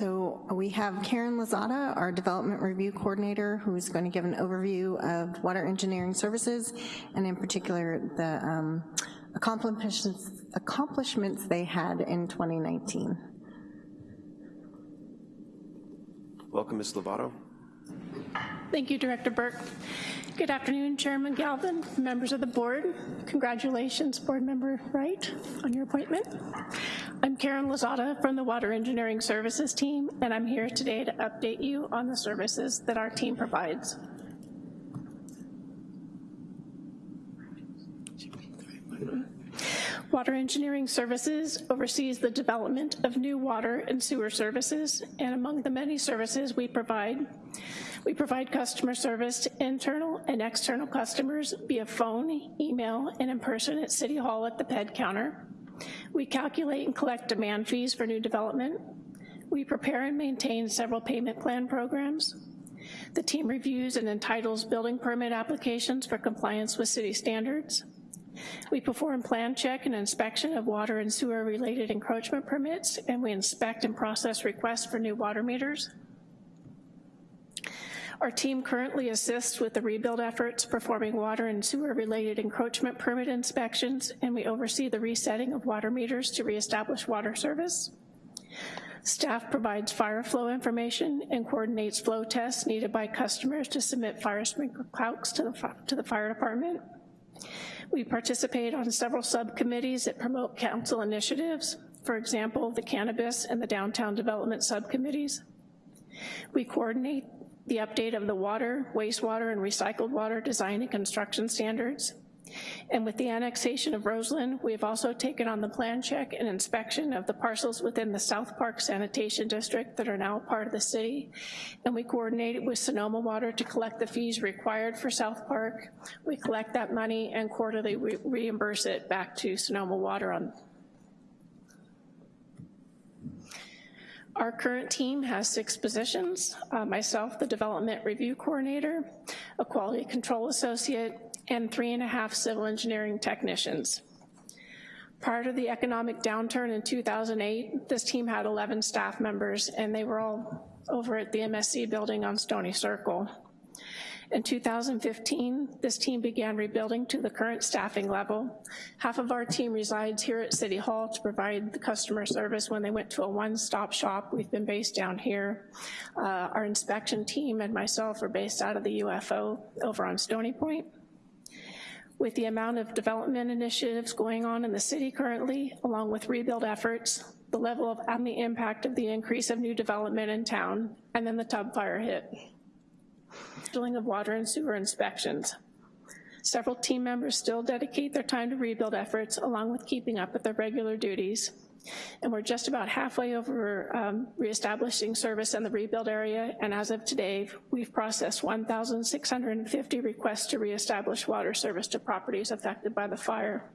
So we have Karen Lazada, our Development Review Coordinator, who's going to give an overview of water engineering services, and in particular, the um, accomplishments, accomplishments they had in 2019. Welcome, Ms. Lovato. Thank you, Director Burke. Good afternoon, Chairman Galvin, members of the board. Congratulations, Board Member Wright, on your appointment. I'm Karen Lazada from the Water Engineering Services team, and I'm here today to update you on the services that our team provides. Water Engineering Services oversees the development of new water and sewer services, and among the many services we provide, we provide customer service to internal and external customers via phone, email, and in person at City Hall at the PED counter. We calculate and collect demand fees for new development. We prepare and maintain several payment plan programs. The team reviews and entitles building permit applications for compliance with city standards. We perform plan check and inspection of water and sewer related encroachment permits, and we inspect and process requests for new water meters. Our team currently assists with the rebuild efforts, performing water and sewer related encroachment permit inspections, and we oversee the resetting of water meters to reestablish water service. Staff provides fire flow information and coordinates flow tests needed by customers to submit fire sprinkler calcs to the, to the fire department. We participate on several subcommittees that promote council initiatives, for example, the cannabis and the downtown development subcommittees. We coordinate the update of the water, wastewater, and recycled water design and construction standards. And with the annexation of Roseland, we have also taken on the plan check and inspection of the parcels within the South Park Sanitation District that are now part of the city. And we coordinated with Sonoma Water to collect the fees required for South Park. We collect that money and quarterly re reimburse it back to Sonoma Water on Our current team has six positions, uh, myself, the Development Review Coordinator, a Quality Control Associate, and three and a half civil engineering technicians. Prior to the economic downturn in 2008, this team had 11 staff members and they were all over at the MSC building on Stony Circle. In 2015, this team began rebuilding to the current staffing level. Half of our team resides here at City Hall to provide the customer service when they went to a one-stop shop. We've been based down here. Uh, our inspection team and myself are based out of the UFO over on Stony Point. With the amount of development initiatives going on in the city currently, along with rebuild efforts, the level of and the impact of the increase of new development in town, and then the Tubbs fire hit. Filling of water and sewer inspections. Several team members still dedicate their time to rebuild efforts along with keeping up with their regular duties. And we're just about halfway over um, reestablishing service in the rebuild area, and as of today, we've processed 1,650 requests to reestablish water service to properties affected by the fire.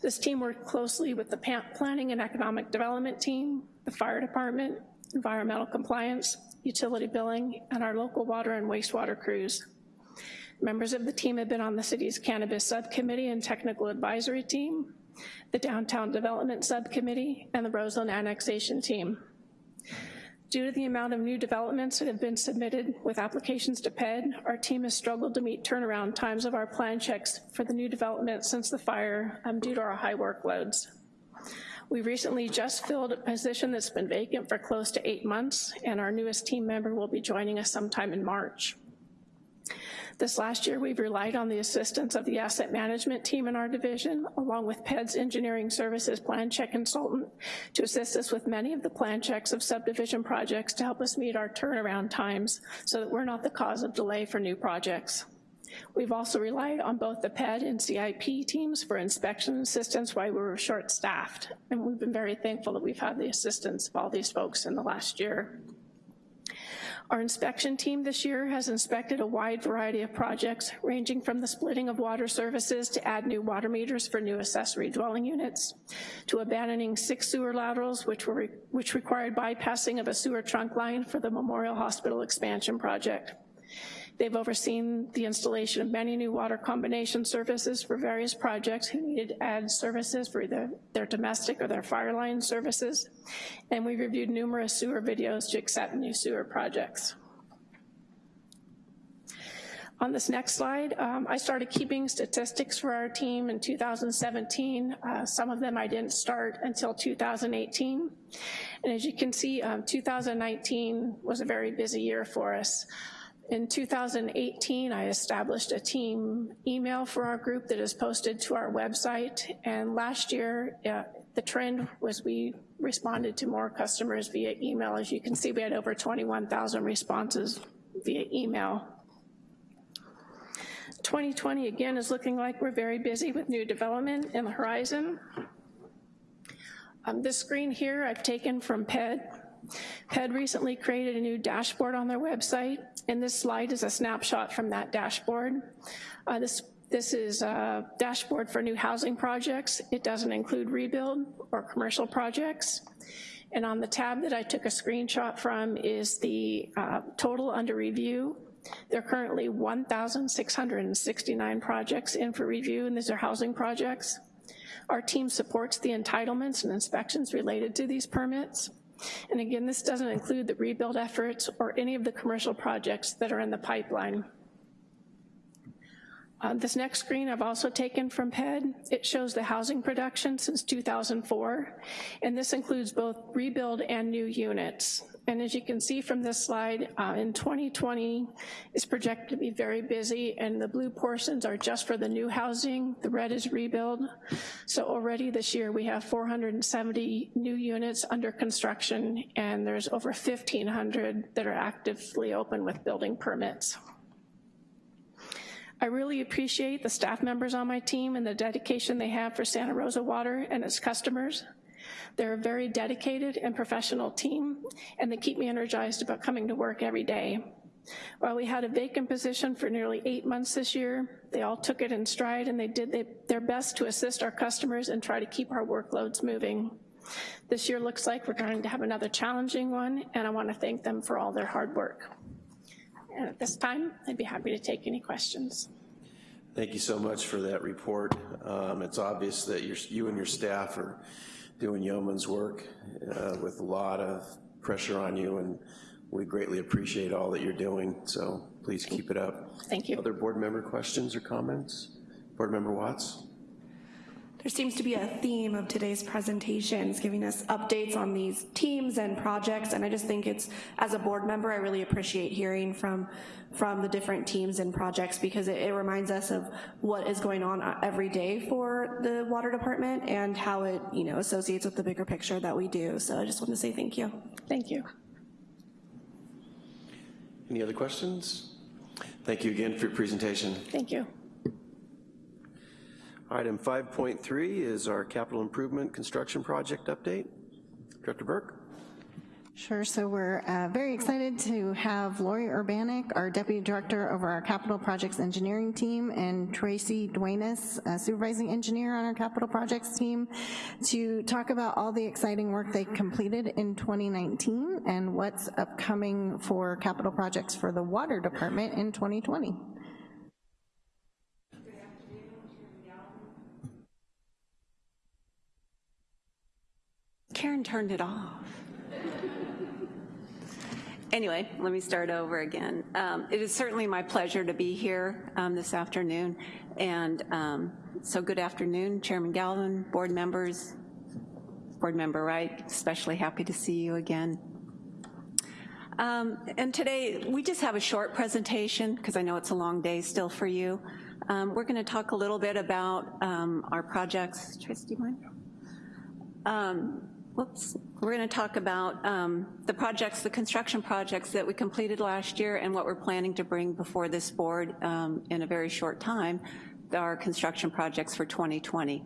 This team worked closely with the planning and economic development team, the fire department, environmental compliance, utility billing, and our local water and wastewater crews. Members of the team have been on the city's cannabis subcommittee and technical advisory team, the downtown development subcommittee, and the Roseland annexation team. Due to the amount of new developments that have been submitted with applications to PED, our team has struggled to meet turnaround times of our plan checks for the new development since the fire um, due to our high workloads. We recently just filled a position that's been vacant for close to eight months, and our newest team member will be joining us sometime in March. This last year, we've relied on the assistance of the asset management team in our division, along with PED's engineering services plan check consultant, to assist us with many of the plan checks of subdivision projects to help us meet our turnaround times so that we're not the cause of delay for new projects. We've also relied on both the PED and CIP teams for inspection assistance while we were short-staffed, and we've been very thankful that we've had the assistance of all these folks in the last year. Our inspection team this year has inspected a wide variety of projects, ranging from the splitting of water services to add new water meters for new accessory dwelling units, to abandoning six sewer laterals, which, were, which required bypassing of a sewer trunk line for the Memorial Hospital expansion project. They've overseen the installation of many new water combination services for various projects who needed to add services for either their domestic or their fire line services. And we've reviewed numerous sewer videos to accept new sewer projects. On this next slide, um, I started keeping statistics for our team in 2017. Uh, some of them I didn't start until 2018. And as you can see, um, 2019 was a very busy year for us. In 2018, I established a team email for our group that is posted to our website, and last year, uh, the trend was we responded to more customers via email. As you can see, we had over 21,000 responses via email. 2020, again, is looking like we're very busy with new development in the horizon. Um, this screen here I've taken from PED. PED recently created a new dashboard on their website, and this slide is a snapshot from that dashboard. Uh, this, this is a dashboard for new housing projects. It doesn't include rebuild or commercial projects. And on the tab that I took a screenshot from is the uh, total under review. There are currently 1,669 projects in for review, and these are housing projects. Our team supports the entitlements and inspections related to these permits. And again, this doesn't include the rebuild efforts or any of the commercial projects that are in the pipeline. Uh, this next screen I've also taken from PED. It shows the housing production since 2004, and this includes both rebuild and new units. And as you can see from this slide, uh, in 2020, it's projected to be very busy, and the blue portions are just for the new housing, the red is rebuild. So already this year, we have 470 new units under construction, and there's over 1,500 that are actively open with building permits. I really appreciate the staff members on my team and the dedication they have for Santa Rosa Water and its customers. They're a very dedicated and professional team, and they keep me energized about coming to work every day. While we had a vacant position for nearly eight months this year, they all took it in stride and they did their best to assist our customers and try to keep our workloads moving. This year looks like we're going to have another challenging one, and I wanna thank them for all their hard work. And at this time, I'd be happy to take any questions. Thank you so much for that report. Um, it's obvious that you and your staff are doing yeoman's work uh, with a lot of pressure on you, and we greatly appreciate all that you're doing, so please keep it up. Thank you. Other board member questions or comments? Board member Watts? There seems to be a theme of today's presentations, giving us updates on these teams and projects, and I just think it's, as a board member, I really appreciate hearing from, from the different teams and projects because it, it reminds us of what is going on uh, every day for the water department and how it you know, associates with the bigger picture that we do. So I just want to say thank you. Thank you. Any other questions? Thank you again for your presentation. Thank you. Item 5.3 is our capital improvement construction project update. Director Burke. Sure, so we're uh, very excited to have Lori Urbanik, our Deputy Director over our Capital Projects Engineering team, and Tracy Duenas, Supervising Engineer on our Capital Projects team, to talk about all the exciting work they completed in 2019 and what's upcoming for capital projects for the Water Department in 2020. Karen turned it off. Anyway, let me start over again. Um, it is certainly my pleasure to be here um, this afternoon. And um, so good afternoon, Chairman Galvin, board members, board member Wright, especially happy to see you again. Um, and today, we just have a short presentation because I know it's a long day still for you. Um, we're gonna talk a little bit about um, our projects. Tracy, do you mind? Whoops, we're gonna talk about um, the projects, the construction projects that we completed last year and what we're planning to bring before this board um, in a very short time, our construction projects for 2020.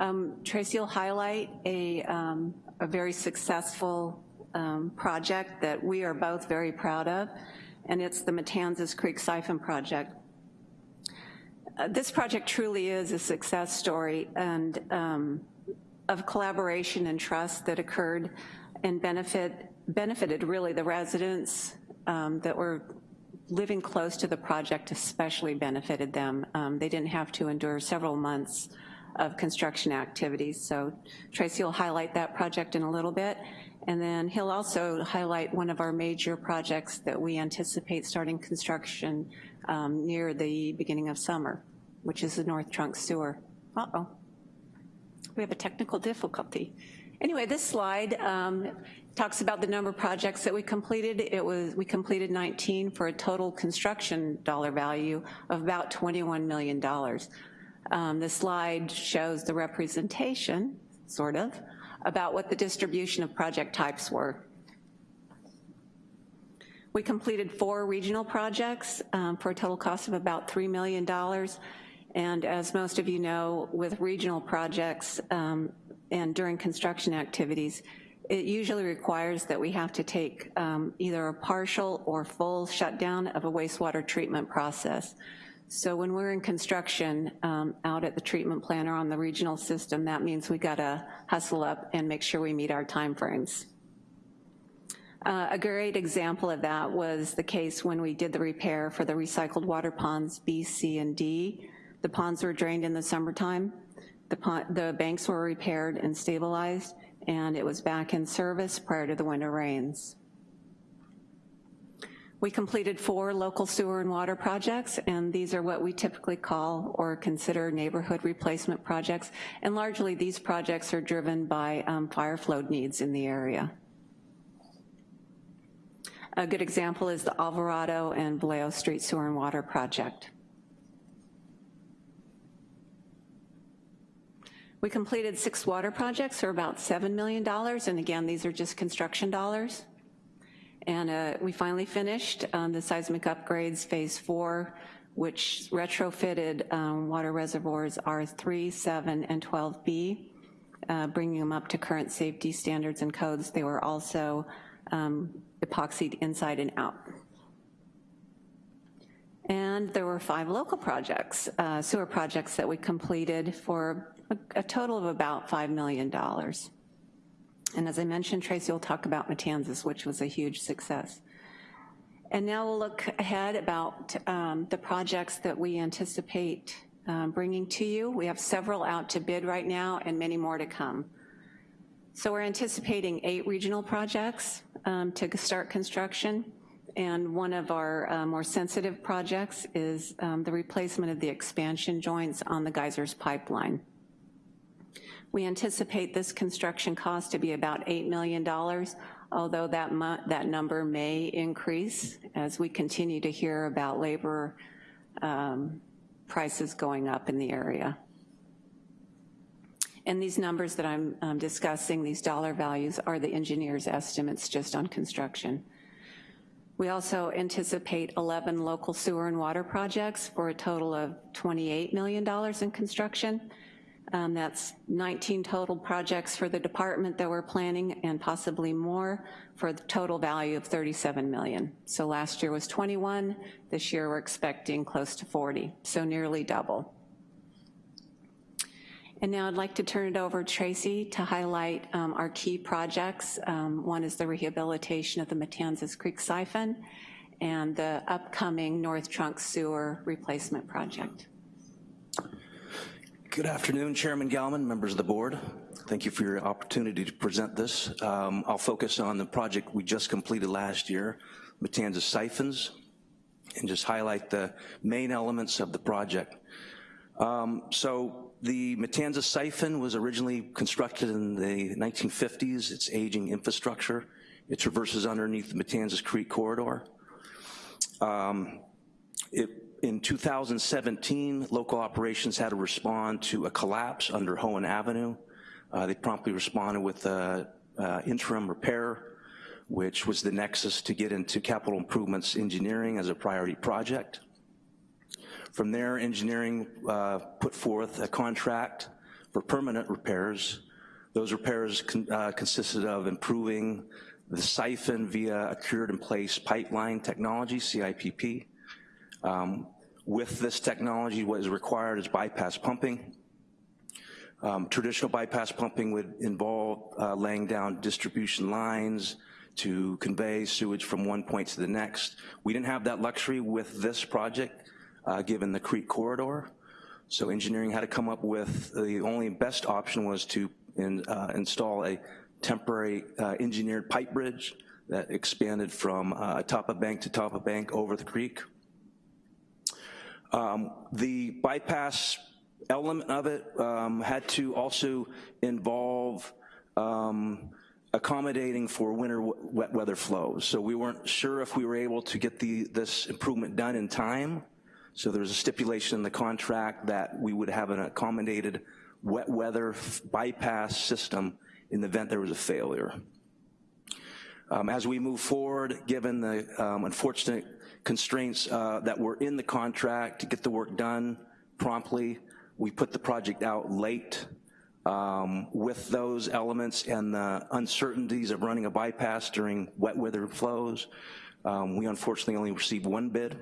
Um, Tracy will highlight a, um, a very successful um, project that we are both very proud of, and it's the Matanzas Creek Siphon Project. Uh, this project truly is a success story, and um, of collaboration and trust that occurred and benefit, benefited really the residents um, that were living close to the project especially benefited them. Um, they didn't have to endure several months of construction activities. So Tracy will highlight that project in a little bit. And then he'll also highlight one of our major projects that we anticipate starting construction um, near the beginning of summer, which is the North Trunk Sewer. Uh-oh we have a technical difficulty. Anyway, this slide um, talks about the number of projects that we completed. It was, we completed 19 for a total construction dollar value of about $21 million. Um, the slide shows the representation, sort of, about what the distribution of project types were. We completed four regional projects um, for a total cost of about $3 million. And as most of you know, with regional projects um, and during construction activities, it usually requires that we have to take um, either a partial or full shutdown of a wastewater treatment process. So when we're in construction um, out at the treatment plant or on the regional system, that means we gotta hustle up and make sure we meet our timeframes. Uh, a great example of that was the case when we did the repair for the recycled water ponds B, C, and D. The ponds were drained in the summertime. The, pond, the banks were repaired and stabilized, and it was back in service prior to the winter rains. We completed four local sewer and water projects, and these are what we typically call or consider neighborhood replacement projects, and largely these projects are driven by um, fire flow needs in the area. A good example is the Alvarado and Vallejo Street Sewer and Water Project. We completed six water projects for about $7 million, and again, these are just construction dollars. And uh, we finally finished um, the seismic upgrades, phase four, which retrofitted um, water reservoirs R3, 7, and 12B, uh, bringing them up to current safety standards and codes. They were also um, epoxied inside and out. And there were five local projects, uh, sewer projects that we completed for a, a total of about $5 million. And as I mentioned, Tracy will talk about Matanzas, which was a huge success. And now we'll look ahead about um, the projects that we anticipate um, bringing to you. We have several out to bid right now and many more to come. So we're anticipating eight regional projects um, to start construction. And one of our uh, more sensitive projects is um, the replacement of the expansion joints on the Geysers pipeline. We anticipate this construction cost to be about $8 million, although that, that number may increase as we continue to hear about labor um, prices going up in the area. And these numbers that I'm um, discussing, these dollar values, are the engineer's estimates just on construction. We also anticipate 11 local sewer and water projects for a total of $28 million in construction. Um, That's 19 total projects for the department that we're planning and possibly more for the total value of 37 million. So last year was 21, this year we're expecting close to 40, so nearly double. And now I'd like to turn it over to Tracy to highlight um, our key projects. Um, One is the rehabilitation of the Matanzas Creek siphon and the upcoming North Trunk Sewer Replacement Project. Good afternoon, Chairman Galvin, members of the board. Thank you for your opportunity to present this. Um, I'll focus on the project we just completed last year, Matanzas Siphons, and just highlight the main elements of the project. Um, so the Matanzas Siphon was originally constructed in the 1950s. It's aging infrastructure. It traverses underneath the Matanzas Creek corridor. Um, it in 2017, local operations had to respond to a collapse under Hoen Avenue. Uh, they promptly responded with a, uh, interim repair, which was the nexus to get into capital improvements engineering as a priority project. From there, engineering uh, put forth a contract for permanent repairs. Those repairs con uh, consisted of improving the siphon via a cured-in-place pipeline technology, CIPP, um, with this technology, what is required is bypass pumping. Um, traditional bypass pumping would involve uh, laying down distribution lines to convey sewage from one point to the next. We didn't have that luxury with this project, uh, given the creek corridor. So engineering had to come up with, the only best option was to in, uh, install a temporary uh, engineered pipe bridge that expanded from uh, top of bank to top of bank over the creek. Um, the bypass element of it um, had to also involve um, accommodating for winter wet weather flows. So we weren't sure if we were able to get the, this improvement done in time. So there was a stipulation in the contract that we would have an accommodated wet weather bypass system in the event there was a failure. Um, as we move forward, given the um, unfortunate constraints uh, that were in the contract to get the work done promptly. We put the project out late um, with those elements and the uncertainties of running a bypass during wet weather flows. Um, we unfortunately only received one bid.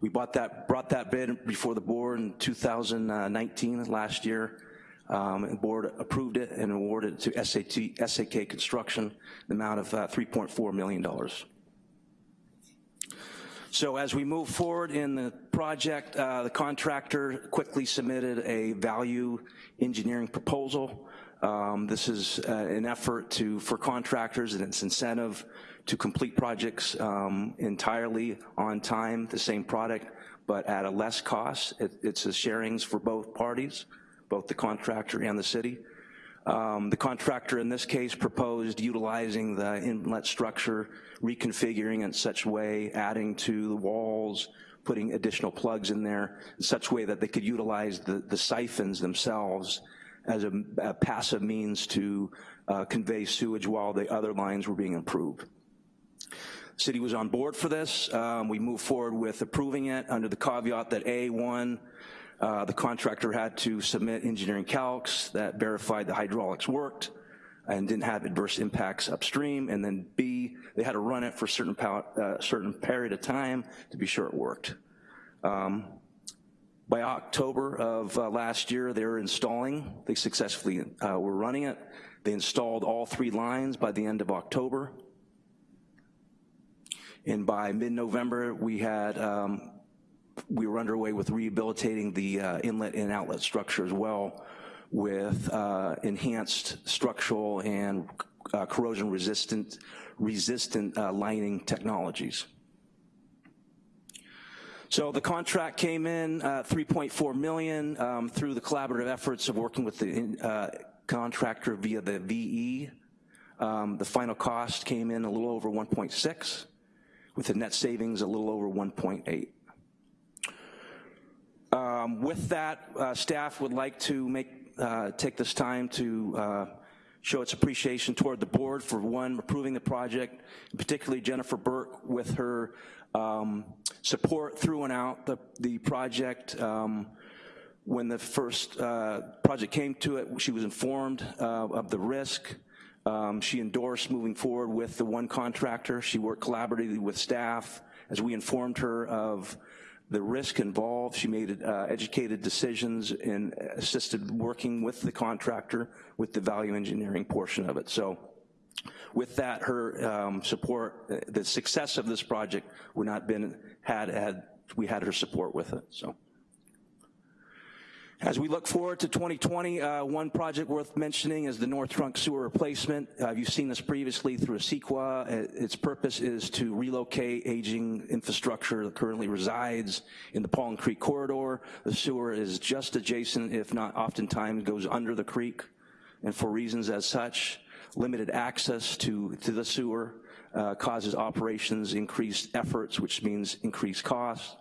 We bought that, brought that bid before the board in 2019, last year. Um, the board approved it and awarded it to SAT, SAK Construction, the amount of uh, $3.4 million. So as we move forward in the project, uh, the contractor quickly submitted a value engineering proposal. Um, this is uh, an effort to, for contractors and its incentive to complete projects um, entirely on time, the same product, but at a less cost. It, it's a sharings for both parties, both the contractor and the city. Um, the contractor in this case proposed utilizing the inlet structure, reconfiguring in such way, adding to the walls, putting additional plugs in there, in such way that they could utilize the, the siphons themselves as a, a passive means to uh, convey sewage while the other lines were being improved. City was on board for this. Um, we moved forward with approving it under the caveat that A1, uh, the contractor had to submit engineering calcs that verified the hydraulics worked and didn't have adverse impacts upstream, and then B, they had to run it for a certain, uh, certain period of time to be sure it worked. Um, by October of uh, last year, they were installing, they successfully uh, were running it. They installed all three lines by the end of October. And by mid-November, we had um, we were underway with rehabilitating the uh, inlet and outlet structure as well with uh, enhanced structural and uh, corrosion resistant, resistant uh, lining technologies. So the contract came in uh, 3.4 million um, through the collaborative efforts of working with the uh, contractor via the VE. Um, the final cost came in a little over 1.6 with the net savings a little over 1.8. Um, with that, uh, staff would like to make, uh, take this time to uh, show its appreciation toward the board for one, approving the project, particularly Jennifer Burke with her um, support through and out the, the project. Um, When the first uh, project came to it, she was informed uh, of the risk. Um, She endorsed moving forward with the one contractor. She worked collaboratively with staff. As we informed her of the risk involved, she made uh, educated decisions and assisted working with the contractor with the value engineering portion of it. So with that, her um, support, uh, the success of this project would not been, had, had, we had her support with it, so. As we look forward to 2020, uh, one project worth mentioning is the North Trunk Sewer Replacement. Uh, you've seen this previously through a CEQA. Uh, Its purpose is to relocate aging infrastructure that currently resides in the Paulin Creek corridor. The sewer is just adjacent, if not oftentimes goes under the creek, and for reasons as such, limited access to, to the sewer uh, causes operations increased efforts, which means increased costs.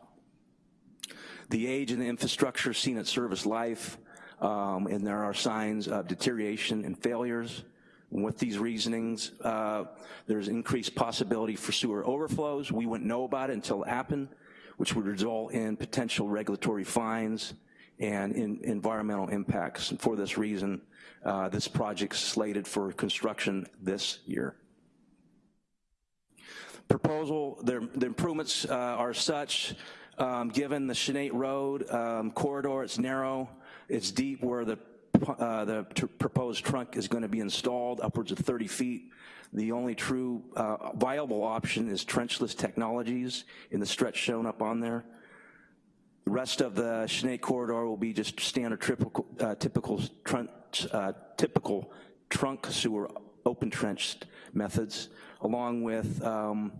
The age and the infrastructure seen at service life, um, and there are signs of deterioration and failures. And with these reasonings, uh, there's increased possibility for sewer overflows. We wouldn't know about it until it happened, which would result in potential regulatory fines and in environmental impacts. And for this reason, uh, this project's slated for construction this year. Proposal, the, improvements uh, are such, um, given the Chanate Road um, corridor, it's narrow, it's deep where the, uh, the proposed trunk is gonna be installed, upwards of 30 feet. The only true uh, viable option is trenchless technologies in the stretch shown up on there. The rest of the Chanate corridor will be just standard typical, uh, typical, trunk, uh, typical trunk sewer open trenched methods, along with um,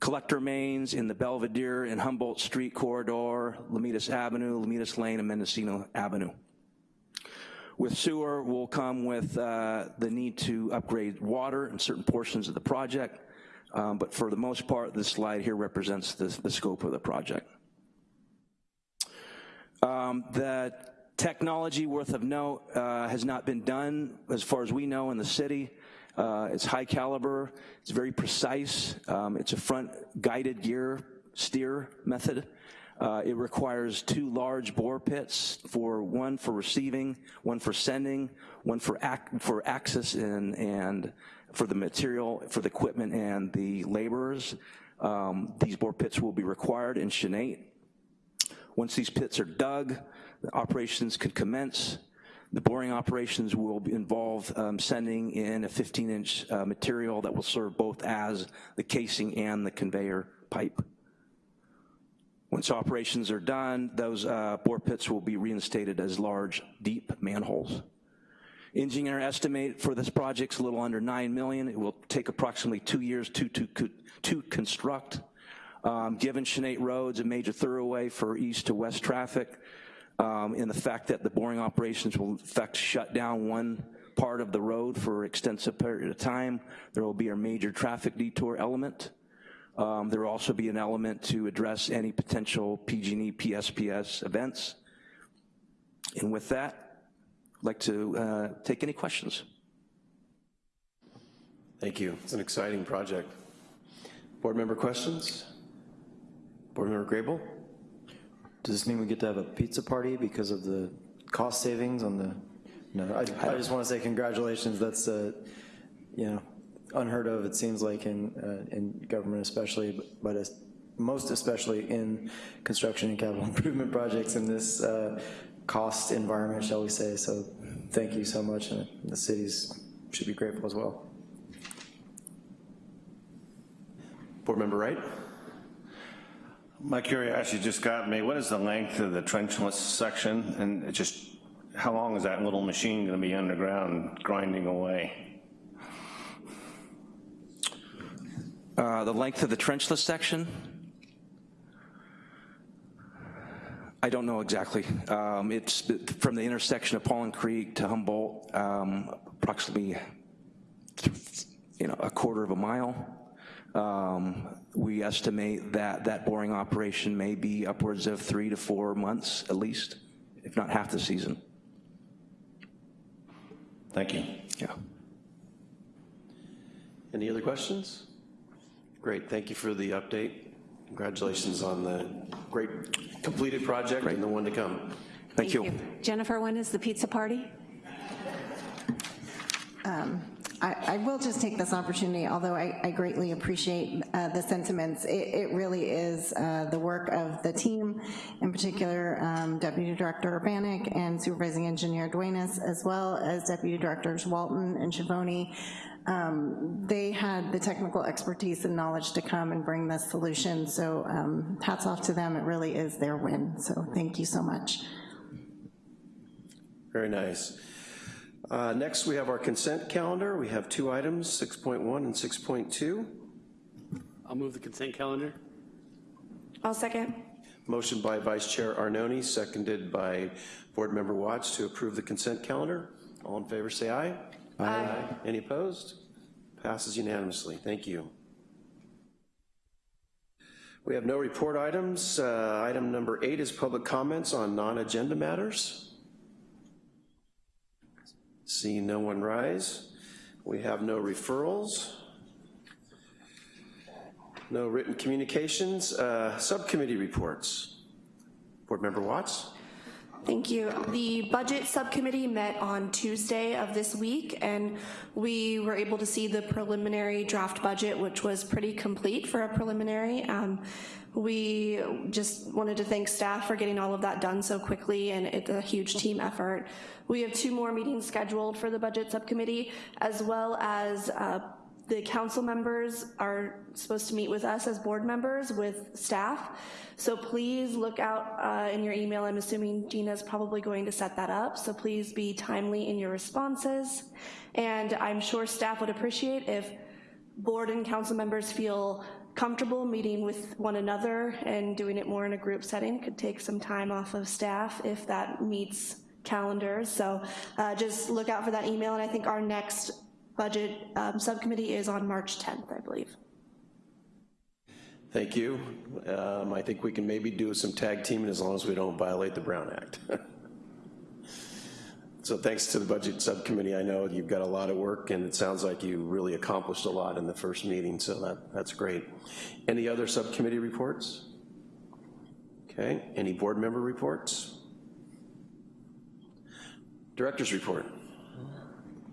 collector mains in the Belvedere and Humboldt Street corridor, Lomitas Avenue, Lomitas Lane, and Mendocino Avenue. With sewer will come with uh, the need to upgrade water in certain portions of the project, um, but for the most part, this slide here represents the, the scope of the project. Um, the technology worth of note uh, has not been done, as far as we know, in the city. Uh, it's high caliber, it's very precise, um, it's a front guided gear steer method. Uh, it requires two large bore pits, for one for receiving, one for sending, one for, ac for access and, and for the material, for the equipment and the laborers. Um, these bore pits will be required in Chanate. Once these pits are dug, the operations can commence. The boring operations will involve um, sending in a 15-inch uh, material that will serve both as the casing and the conveyor pipe. Once operations are done, those uh, bore pits will be reinstated as large, deep manholes. Engineer estimate for this project is a little under 9 million. It will take approximately two years to, to, to construct. Um, given Chanate Road's a major thoroughway for east to west traffic, um, and the fact that the boring operations will in fact shut down one part of the road for extensive period of time, there will be a major traffic detour element. Um, there will also be an element to address any potential PG&E PSPS events. And with that, I'd like to uh, take any questions. Thank you. It's an exciting project. Board member questions? Board member Grable? Does this mean we get to have a pizza party because of the cost savings on the, no, I, I just want to say congratulations. That's, uh, you know, unheard of, it seems like, in, uh, in government especially, but, but most especially in construction and capital improvement projects in this uh, cost environment, shall we say. So thank you so much, and the cities should be grateful as well. Board member Wright? My curiosity just got me, what is the length of the trenchless section? And just, how long is that little machine gonna be underground grinding away? Uh, the length of the trenchless section? I don't know exactly. Um, it's from the intersection of Paulin Creek to Humboldt, um, approximately, you know, a quarter of a mile. Um, we estimate that that boring operation may be upwards of three to four months at least, if not half the season. Thank you. Yeah. Any other questions? Great, thank you for the update. Congratulations on the great completed project and the one to come. Thank you. Jennifer, when is the pizza party? Um, I, will just take this opportunity, although I, I greatly appreciate uh, the sentiments. It, it really is uh, the work of the team, in particular um, Deputy Director Urbanik and Supervising Engineer Duenas, as well as Deputy Directors Walton and Schiavone. Um, they had the technical expertise and knowledge to come and bring this solution, so um, hats off to them. It really is their win, so thank you so much. Very nice. Uh, Next, we have our consent calendar. We have two items, 6.1 and 6.2. I'll move the consent calendar. I'll second. Motion by Vice Chair Arnone, seconded by Board Member Watts to approve the consent calendar. All in favor, say aye. Aye. Any opposed? Passes unanimously. Thank you. We have no report items. Uh, Item number eight is public comments on non-agenda matters. Seeing no one rise. We have no referrals. No written communications. Uh, Subcommittee reports. Board Member Watts? Thank you. The Budget Subcommittee met on Tuesday of this week, and we were able to see the preliminary draft budget, which was pretty complete for a preliminary. Um, we just wanted to thank staff for getting all of that done so quickly, and it's a huge team effort. We have two more meetings scheduled for the Budget Subcommittee, as well as uh, the council members are supposed to meet with us as board members with staff. So please look out uh, in your email. I'm assuming Gina's probably going to set that up. So please be timely in your responses. And I'm sure staff would appreciate if board and council members feel comfortable meeting with one another and doing it more in a group setting. Could take some time off of staff if that meets calendars. So uh, just look out for that email. And I think our next budget um, subcommittee is on March 10th, I believe. Thank you. Um, I think we can maybe do some tag teaming as long as we don't violate the Brown Act. so thanks to the Budget Subcommittee. I know you've got a lot of work and it sounds like you really accomplished a lot in the first meeting, so that, that's great. Any other subcommittee reports? Okay, any board member reports? Director's report.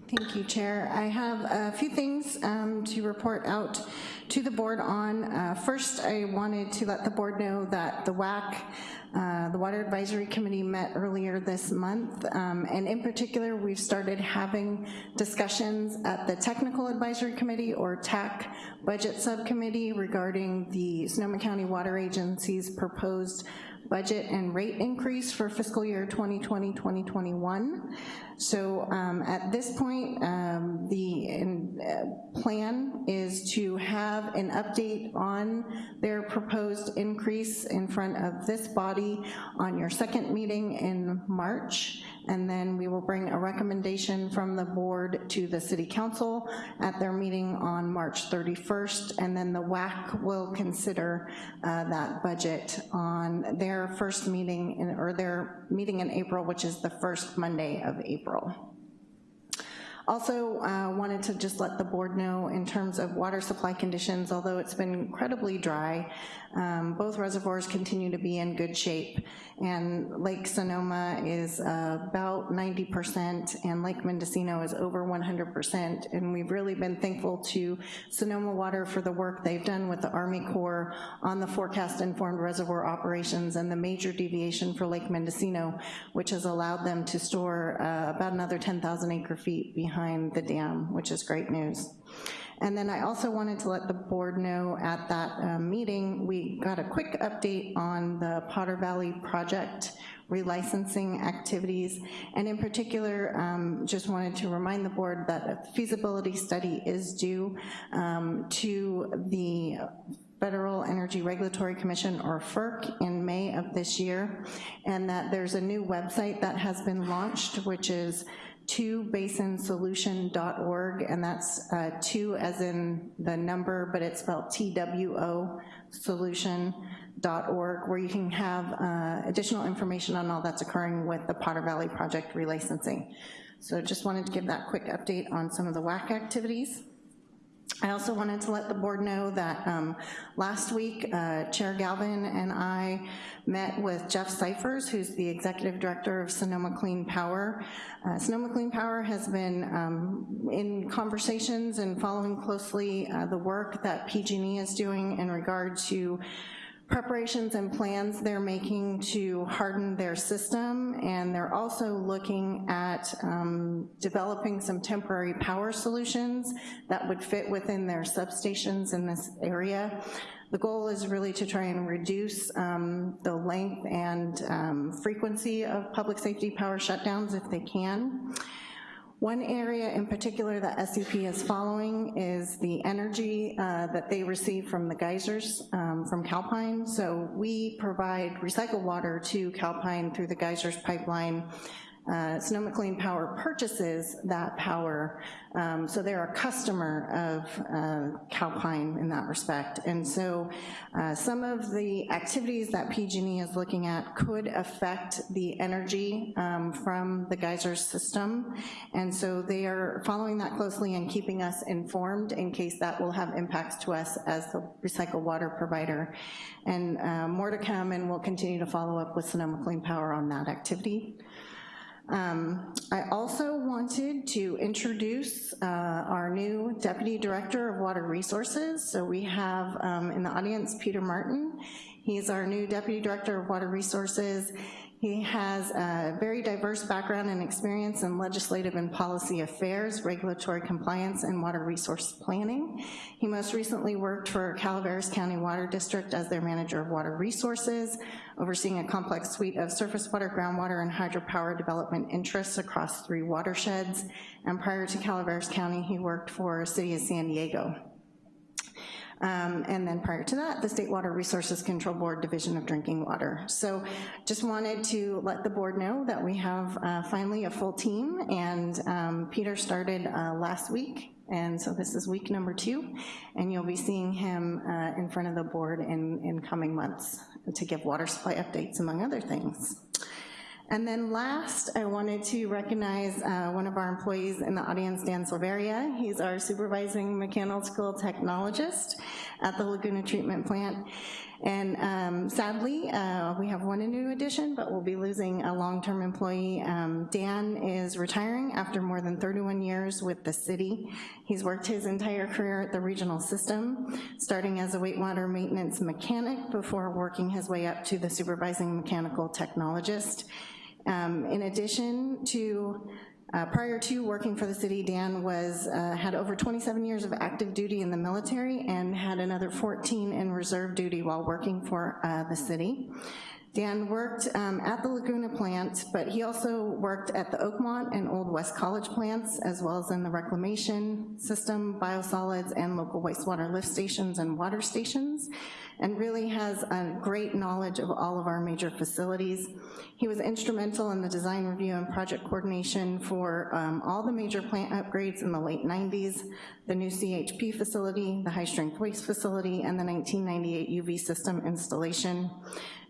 Thank you, Chair. I have a few things um, to report out to the board on. Uh, first, I wanted to let the board know that the WAC, uh, the Water Advisory Committee met earlier this month, um, and in particular, we've started having discussions at the Technical Advisory Committee, or TAC, Budget Subcommittee regarding the Sonoma County Water Agency's proposed budget and rate increase for fiscal year 2020-2021. So um, at this point, um, the uh, plan is to have an update on their proposed increase in front of this body on your second meeting in March, and then we will bring a recommendation from the board to the city council at their meeting on March 31st, and then the WAC will consider uh, that budget on their first meeting, in, or their meeting in April, which is the first Monday of April. Also uh, wanted to just let the board know in terms of water supply conditions, although it's been incredibly dry, um, both reservoirs continue to be in good shape. And Lake Sonoma is uh, about 90% and Lake Mendocino is over 100%. And we've really been thankful to Sonoma Water for the work they've done with the Army Corps on the forecast informed reservoir operations and the major deviation for Lake Mendocino, which has allowed them to store uh, about another 10,000 acre feet behind the dam, which is great news. And then I also wanted to let the board know at that um, meeting, we got a quick update on the Potter Valley project relicensing activities, and in particular, um, just wanted to remind the board that a feasibility study is due um, to the Federal Energy Regulatory Commission, or FERC, in May of this year, and that there's a new website that has been launched, which is twobasinsolution.org, and that's uh, two as in the number, but it's spelled T-W-O solution.org, where you can have uh, additional information on all that's occurring with the Potter Valley Project relicensing. So just wanted to give that quick update on some of the WAC activities. I also wanted to let the board know that um, last week, uh, Chair Galvin and I met with Geof Syphers, who's the Executive Director of Sonoma Clean Power. Uh, Sonoma Clean Power has been um, in conversations and following closely uh, the work that PG&E is doing in regard to preparations and plans they're making to harden their system, and they're also looking at um, developing some temporary power solutions that would fit within their substations in this area. The goal is really to try and reduce um, the length and um, frequency of public safety power shutdowns if they can. One area in particular that SCP is following is the energy uh, that they receive from the geysers um, from Calpine. So we provide recycled water to Calpine through the geysers pipeline uh, Sonoma Clean Power purchases that power, um, so they're a customer of uh, Calpine in that respect. And so uh, some of the activities that PG&E is looking at could affect the energy um, from the geyser system, and so they are following that closely and keeping us informed in case that will have impacts to us as the recycled water provider. And uh, more to come, and we'll continue to follow up with Sonoma Clean Power on that activity. Um, I also wanted to introduce uh, our new Deputy Director of Water Resources. So we have um, in the audience Peter Martin. He's our new Deputy Director of Water Resources. He has a very diverse background and experience in legislative and policy affairs, regulatory compliance, and water resource planning. He most recently worked for Calaveras County Water District as their manager of water resources, overseeing a complex suite of surface water, groundwater, and hydropower development interests across three watersheds. And prior to Calaveras County, he worked for City of San Diego. Um, and then prior to that, the State Water Resources Control Board Division of Drinking Water. So just wanted to let the board know that we have uh, finally a full team, and um, Peter started uh, last week, and so this is week number two, and you'll be seeing him uh, in front of the board in, in coming months to give water supply updates, among other things. And then last, I wanted to recognize uh, one of our employees in the audience, Dan Silveria. He's our supervising mechanical technologist at the Laguna Treatment Plant. And um, sadly, uh, we have one new addition, but we'll be losing a long-term employee. Um, Dan is retiring after more than 31 years with the city. He's worked his entire career at the regional system, starting as a wastewater maintenance mechanic before working his way up to the supervising mechanical technologist. Um, in addition to uh, prior to working for the city, Dan was, uh, had over 27 years of active duty in the military and had another 14 in reserve duty while working for uh, the city. Dan worked um, at the Laguna plant, but he also worked at the Oakmont and Old West College plants, as well as in the reclamation system, biosolids, and local wastewater lift stations and water stations and really has a great knowledge of all of our major facilities. He was instrumental in the design review and project coordination for um, all the major plant upgrades in the late 90s, the new CHP facility, the high strength waste facility, and the 1998 UV system installation.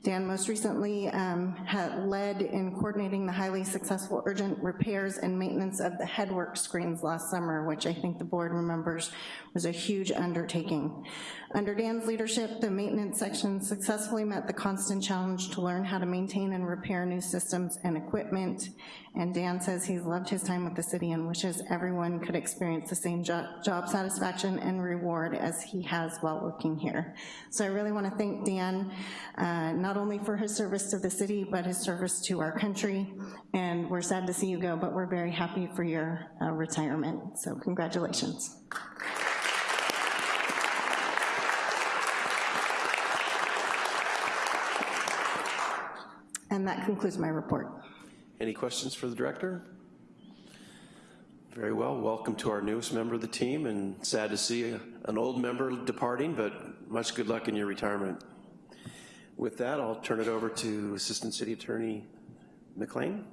Dan most recently um, had led in coordinating the highly successful urgent repairs and maintenance of the headwork screens last summer, which I think the board remembers was a huge undertaking. Under Dan's leadership, the maintenance section successfully met the constant challenge to learn how to maintain and repair new systems and equipment, and Dan says he's loved his time with the city and wishes everyone could experience the same job, job satisfaction and reward as he has while working here. So I really wanna thank Dan, uh, not only for his service to the city, but his service to our country, and we're sad to see you go, but we're very happy for your uh, retirement, so congratulations. And that concludes my report. Any questions for the director? Very well, welcome to our newest member of the team, and sad to see an old member departing, but much good luck in your retirement. With that, I'll turn it over to Assistant City Attorney McLean.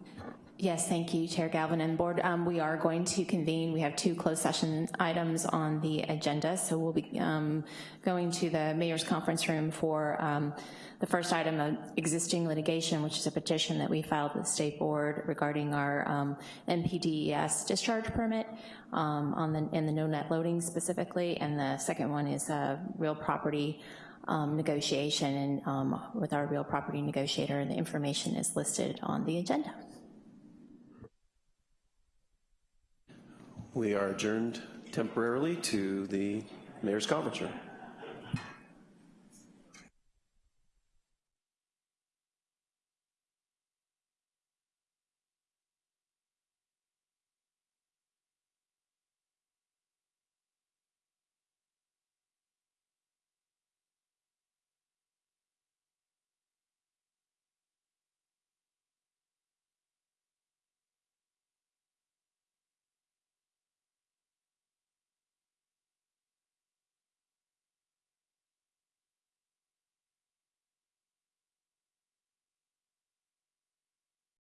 Yes, thank you, Chair Galvin and Board. Um, we are going to convene. We have two closed session items on the agenda, so we'll be um, going to the Mayor's Conference Room for um, the first item of existing litigation, which is a petition that we filed with the State Board regarding our um, NPDES discharge permit um, on the, in the no net loading specifically, and the second one is a real property um, negotiation and um, with our real property negotiator, and the information is listed on the agenda. We are adjourned temporarily to the mayor's conference room.